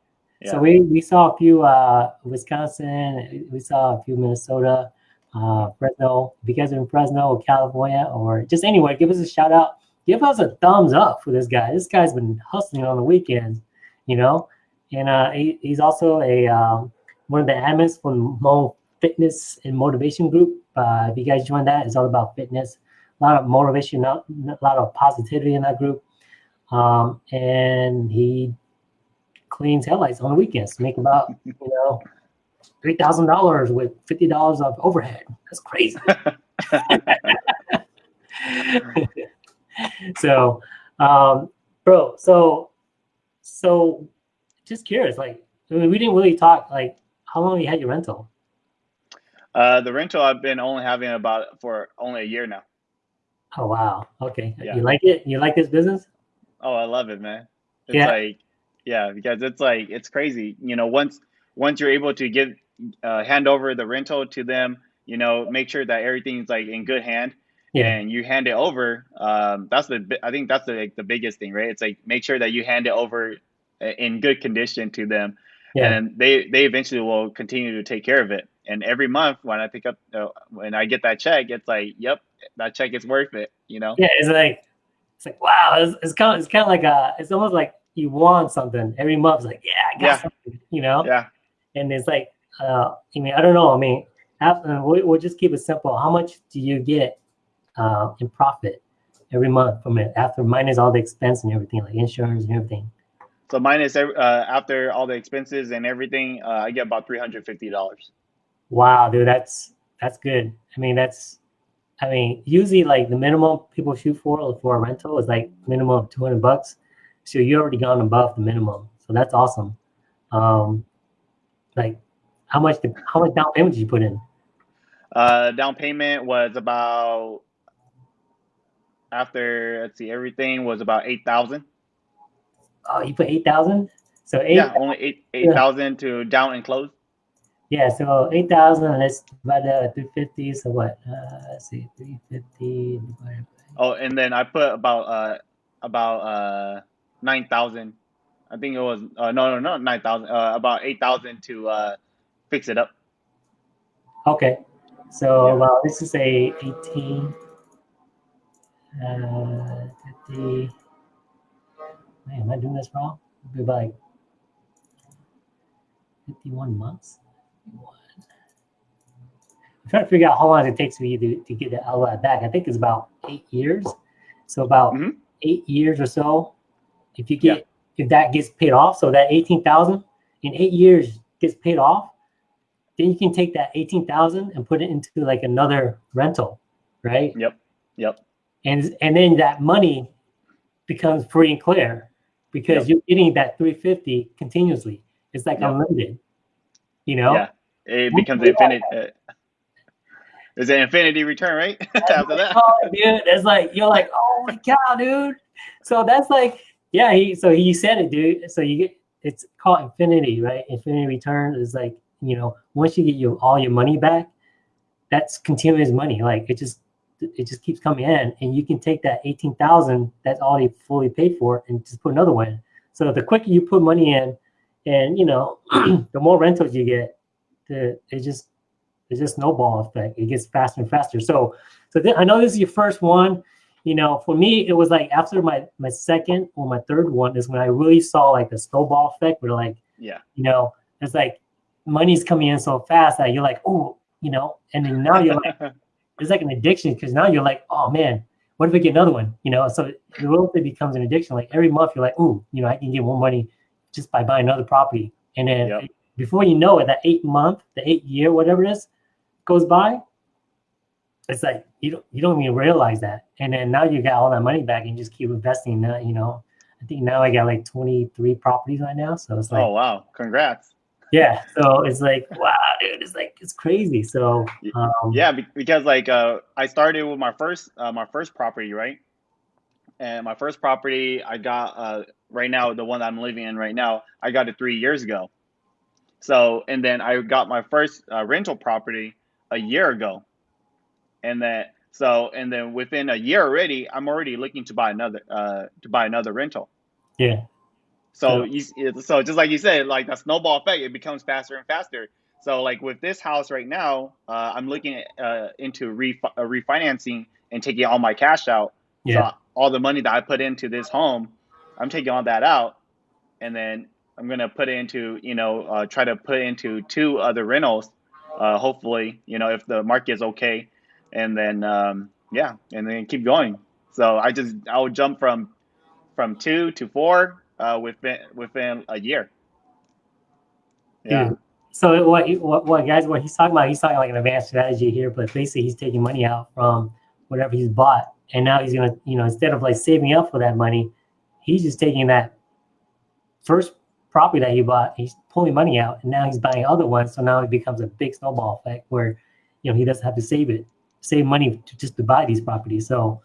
So we, we saw a few uh, Wisconsin, we saw a few Minnesota, uh, Fresno. If you guys are in Fresno or California or just anywhere, give us a shout out. Give us a thumbs up for this guy. This guy's been hustling on the weekends, you know. And uh, he, he's also a um, one of the admins for Hmong Fitness and Motivation Group. Uh, if you guys join that, it's all about fitness. A lot of motivation, a lot of positivity in that group. Um, and he cleans headlights on the weekends, make about you know three thousand dollars with fifty dollars of overhead. That's crazy. so, um, bro, so so just curious, like I mean, we didn't really talk. Like, how long you had your rental? Uh, the rental I've been only having about for only a year now. Oh wow, okay. Yeah. You like it? You like this business? Oh, I love it, man. It's Yeah. like, yeah, because it's like it's crazy. You know, once once you're able to give uh, hand over the rental to them, you know, make sure that everything's like in good hand, Yeah. and you hand it over. Um, that's the I think that's the like, the biggest thing, right? It's like make sure that you hand it over uh, in good condition to them, Yeah. and they they eventually will continue to take care of it. And every month when I pick up uh, when I get that check, it's like, yep, that check is worth it. You know? Yeah. It's like, it's like, wow. It's, it's kind of, it's kind of like a, it's almost like you want something every month. It's like, yeah, I got Yeah. something, you know? Yeah. And it's like, uh, I mean, I don't know. I mean, after, we'll, we'll just keep it simple. How much do you get uh, in profit every month from it after minus all the expense and everything, like insurance and everything? So minus uh, after all the expenses and everything, uh, I get about three hundred fifty dollars. Wow, dude, that's that's good. I mean, that's, I mean, usually like the minimum people shoot for for a rental is like minimum of two hundred bucks. So you already gone above the minimum, so that's awesome. Um, like, how much the, how much down payment did you put in? Uh, down payment was about after let's see, everything was about eight thousand. Oh, you put eight thousand. So eight, Yeah, only eight eight thousand to down and close. Yeah. So eight thousand. Let's divide that three fifty. So what? Uh, let's see, three fifty divided by. Oh, and then I put about uh about uh nine thousand. I think it was uh, no no no nine thousand. Uh, about eight thousand to uh fix it up. Okay, so Yeah. well, this is a 18, uh, 50. Man, am I doing this wrong? It'd be like 51 months. 51. I'm trying to figure out how long it takes for you to, to get that all that back. I think it's about eight years. So about Mhm. eight years or so. If you get if that gets paid off, so that 18,000 in eight years gets paid off, then you can take that 18,000 and put it into like another rental, right? Yep. Yep. And and then that money becomes free and clear because Yep. you're getting that 350 continuously. It's like Yep. unlimited. You know? Yeah. It becomes yeah. infinite. Uh, it's an infinity return, right? After that. Oh, dude, it's like you're like, oh my god, dude. So that's like, yeah. He so he said it, dude. So you get it's called infinity, right? Infinity return is like you know once you get your all your money back, that's continuous money. Like it just it just keeps coming in, and you can take that eighteen thousand that's already fully paid for, and just put another one. in. So the quicker you put money in, and you know the more rentals you get, the it just it's just snowball effect. It gets faster and faster. So so then I know this is your first one. You know, for me, it was like after my my second or my third one is when I really saw like the snowball effect, where like Yeah. you know, it's like money's coming in so fast that you're like, oh, you know, and then now you're like, it's like an addiction because now you're like, oh man, what if I get another one? You know, so it really becomes an addiction. Like every month you're like, oh, you know, I can get more money just by buying another property, and then Yep. before you know it, that eight month, the eight year, whatever it is, goes by. It's like you don't you don't even realize that, and then now you got all that money back and just keep investing. Now you know, I think now I got like twenty three properties right now, so it's like oh wow! Congrats. yeah, so it's like wow, dude, it's like it's crazy. So um, Yeah, because like uh, I started with my first uh, my first property, right? And my first property, I got uh, right now the one I'm living in right now. I got it three years ago. So and then I got my first uh, rental property a year ago, and that, so and then within a year already, I'm already looking to buy another uh, to buy another rental. yeah, So Yeah. you, so just like you said, like that snowball effect, it becomes faster and faster. So like with this house right now, uh, I'm looking at, uh, into refi- uh, refinancing and taking all my cash out. yeah, So all the money that I put into this home, I'm taking all that out, and then I'm gonna put it into you know uh, try to put into two other rentals. Uh, hopefully, you know if the market is okay, and then um, yeah, and then keep going. So I just I would jump from from two to four uh, within within a year. Yeah. So what, what, what guys, what he's talking about, he's talking like an advanced strategy here, but basically he's taking money out from whatever he's bought, and now he's gonna, you know, instead of like saving up for that money, he's just taking that first property that he bought, he's pulling money out, and now he's buying other ones. So now it becomes a big snowball effect where, you know, he doesn't have to save it, save money to just to buy these properties. So,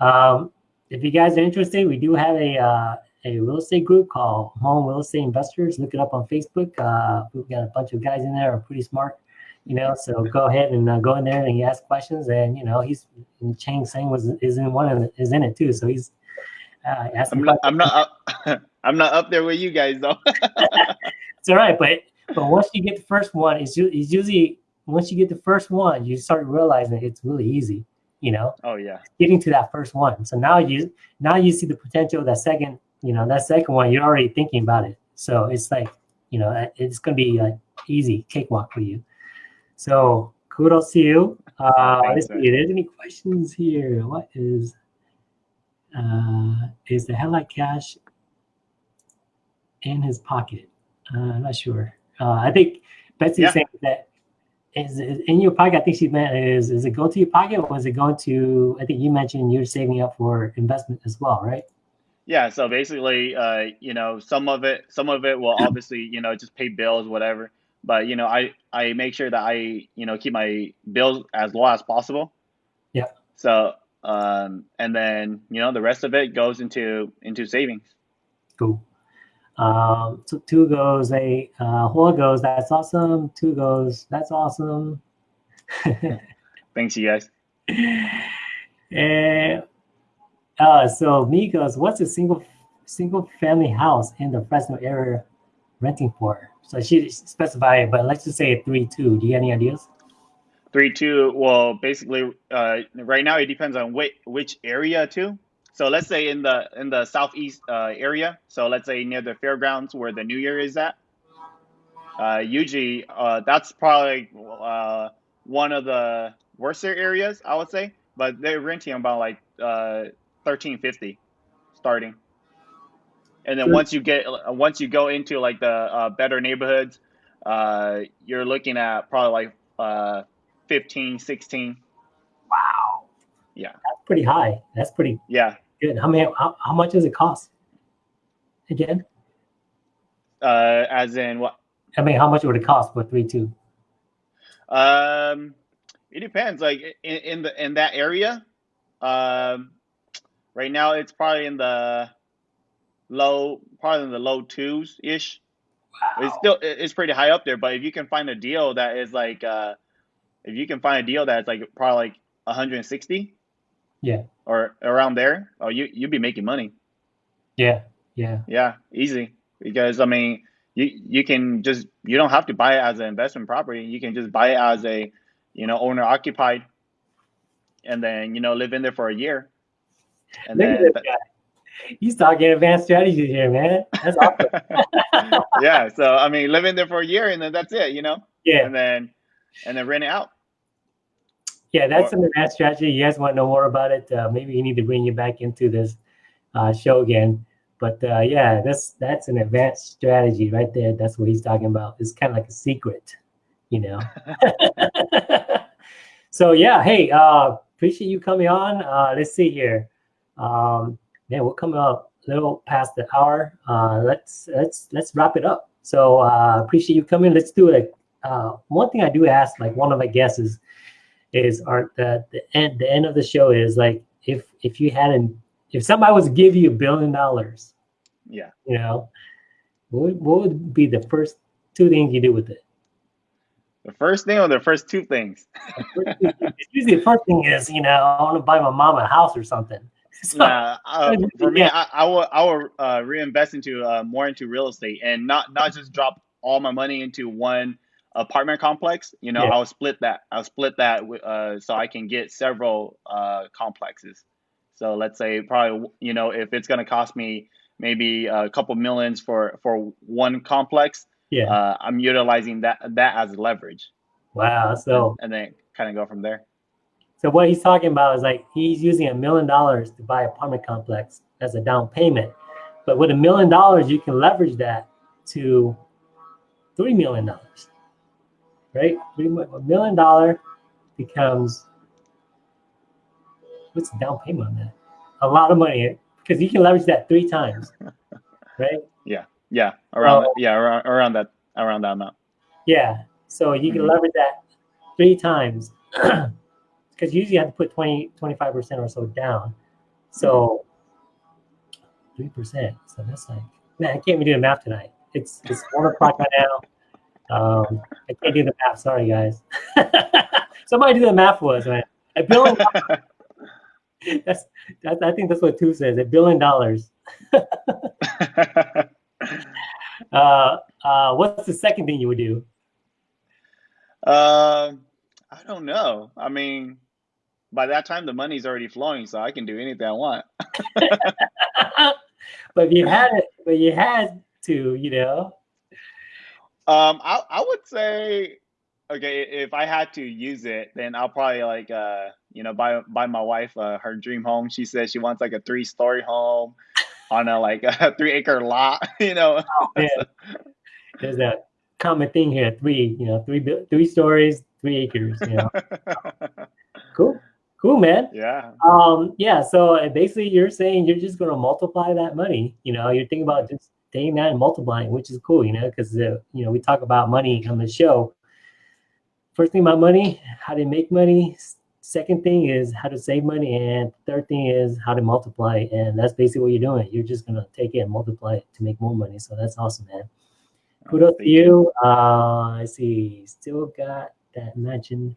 um, if you guys are interested, we do have a uh, a real estate group called Hmong Real Estate Investors. Look it up on Facebook. Uh, we've got a bunch of guys in there are pretty smart, you know. So go ahead and uh, go in there and ask questions. And you know, he's Chang Sang was is in one of the, is in it too. So he's uh. I'm not. I'm not. Up, I'm not up there with you guys though. it's all right, but but once you get the first one, it's, it's usually once you get the first one, you start realizing it's really easy. You know. Oh yeah. Getting to that first one. So now you now you see the potential of that second you know, that second one, you're already thinking about it. So it's like, you know, it's going to be like easy cakewalk for you. So kudos to you. Uh, let's see, there's any questions here. What is, uh, is the headlight cash in his pocket? Uh, I'm not sure. Uh, I think Betsy yeah. saying that is, is, in your pocket. I think she meant is is it go to your pocket or was it going to? I think you mentioned you're saving up for investment as well, right? Yeah, so basically, uh, you know, some of it, some of it will obviously, you know, just pay bills, whatever. But you know, I I make sure that I, you know, keep my bills as low as possible. Yeah. So, um, and then you know, the rest of it goes into into savings. Cool. Um, so two goes a uh, Hua goes. That's awesome. Two goes. That's awesome. Thanks, you guys. And uh, so Migos, what's a single single family house in the Fresno area renting for? So she specified, but let's just say three two. Do you have any ideas? Three two. Well, basically, uh, right now it depends on which which area too. So let's say in the in the southeast uh, area. So let's say near the fairgrounds where the New Year is at. Uh, usually, uh, that's probably uh, one of the worser areas, I would say. But they're renting about like uh, thirteen fifty, starting. And then once you get once you go into like the uh, better neighborhoods, uh, you're looking at probably like uh, 15, 16. Wow. Yeah. That's pretty high. That's pretty yeah good. How many? How, how much does it cost? Again. Uh, as in what? I mean, how much would it cost for three two? Um, it depends. Like in, in the in that area, um, Right now, it's probably in the low, probably in the low twos ish. Wow. It's still it's pretty high up there, but if you can find a deal that is like, uh, if you can find a deal that's like probably like 160, yeah, or around there, oh, you you'd be making money. Yeah, yeah, yeah, easy. Because I mean, you you can just you don't have to buy it as an investment property. You can just buy it as a, you know, owner occupied, and then you know live in there for a year and then, He's talking advanced strategies here, man. That's awesome. yeah. So I mean, live in there for a year and then that's it, you know? Yeah. And then and then rent it out. Yeah, that's or, an advanced strategy. You guys want to know more about it? Uh, maybe you need to bring you back into this uh, show again. But uh, yeah, that's that's an advanced strategy right there. That's what he's talking about. It's kind of like a secret, you know. so yeah, hey, uh, appreciate you coming on. Uh, let's see here. Um, man, we're coming up a little past the hour. Uh, let's let's let's wrap it up. So uh, appreciate you coming. Let's do it. Uh, one thing I do ask, like one of my guests is, is are the the end the end of the show is like if if you hadn't if somebody was to give you a billion dollars, yeah, you know, what would, what would be the first two things you do with it? The first thing or the first two things? Usually the first thing is, you know, I want to buy my mom a house or something. So, nah, uh, for me, I, I will I will uh, reinvest into uh, more into real estate and not not just drop all my money into one apartment complex. You know, yeah. I'll split that. I'll split that uh, so I can get several uh, complexes. So let's say probably you know if it's going to cost me maybe a couple millions for for one complex, yeah, uh, I'm utilizing that that as leverage. Wow. So and then kind of go from there. So what he's talking about is like he's using a million dollars to buy apartment complex as a down payment. But with a million dollars, you can leverage that to three million dollars. Right? A million dollar becomes what's the down payment on that? A lot of money because you can leverage that three times. Right? Yeah. Yeah. Around so, yeah, around, around that around that amount. Yeah. So you can mm -hmm. leverage that three times because usually you have to put 20, 25% or so down. So three percent. So that's like, man, I can't even do the math tonight. It's it's one o'clock right now. Um, I can't do the math. Sorry, guys. Somebody do the math for us, man. A billion. that's, that's I think that's what two says. A billion dollars. uh, uh, what's the second thing you would do? Uh, I don't know. I mean, by that time the money's already flowing, so I can do anything I want. but if you had it, but you had to, you know. Um, I I would say, okay, if I had to use it, then I'll probably like uh, you know, buy buy my wife uh, her dream home. She says she wants like a three story home on a like a three acre lot, you know. Oh, man. There's that common thing here: three, you know, three three stories, three acres. You know. cool, cool, man. yeah. Um, yeah. So uh, basically, you're saying you're just going to multiply that money. You know, you're thinking about just taking that and multiplying, which is cool. You know, because uh, you know we talk about money on the show. First thing about money, how to make money. Second thing is how to save money, and third thing is how to multiply. And that's basically what you're doing. You're just gonna take it and multiply it to make more money. So that's awesome, man. Kudos to you. Uh, I see. Still got that mansion.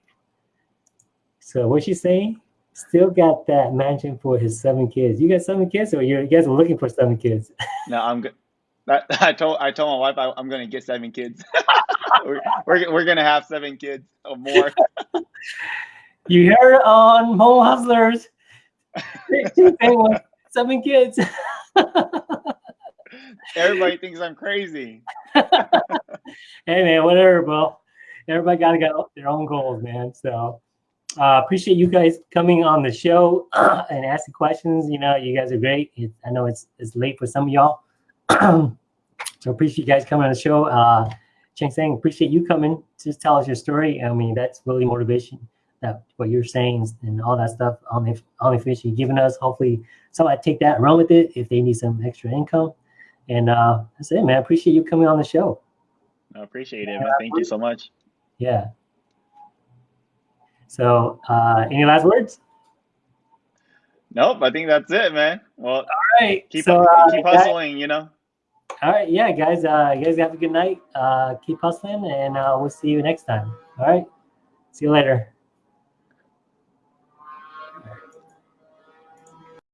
So what's she saying? Still got that mansion for his seven kids. You got seven kids, or you guys are looking for seven kids? No, I'm good. That, I told I told my wife I, I'm gonna get seven kids. we're, we're we're gonna have seven kids or more. You heard it on Hmong Hustlers. She's saying seven kids. Everybody thinks I'm crazy. hey man, whatever, bro. Everybody gotta get their own goals, man. So uh, appreciate you guys coming on the show and asking questions. You know, you guys are great. It, I know it's it's late for some of y'all, so appreciate you guys coming on the show. Uh, Cheng Sang, appreciate you coming. Just tell us your story. I mean, that's really motivation. That what you're saying and all that stuff on the on the information you're giving us. Hopefully, somebody take that and run with it if they need some extra income. And uh, that's it, man. Appreciate you coming on the show. I appreciate it, man. Thank you so much. Yeah. So, uh, any last words? Nope, I think that's it, man. Well, All right. keep so, uh, keep hustling, you know. All right. Yeah, guys. Uh, you guys have a good night. Uh, keep hustling, and uh, we'll see you next time. All right. See you later.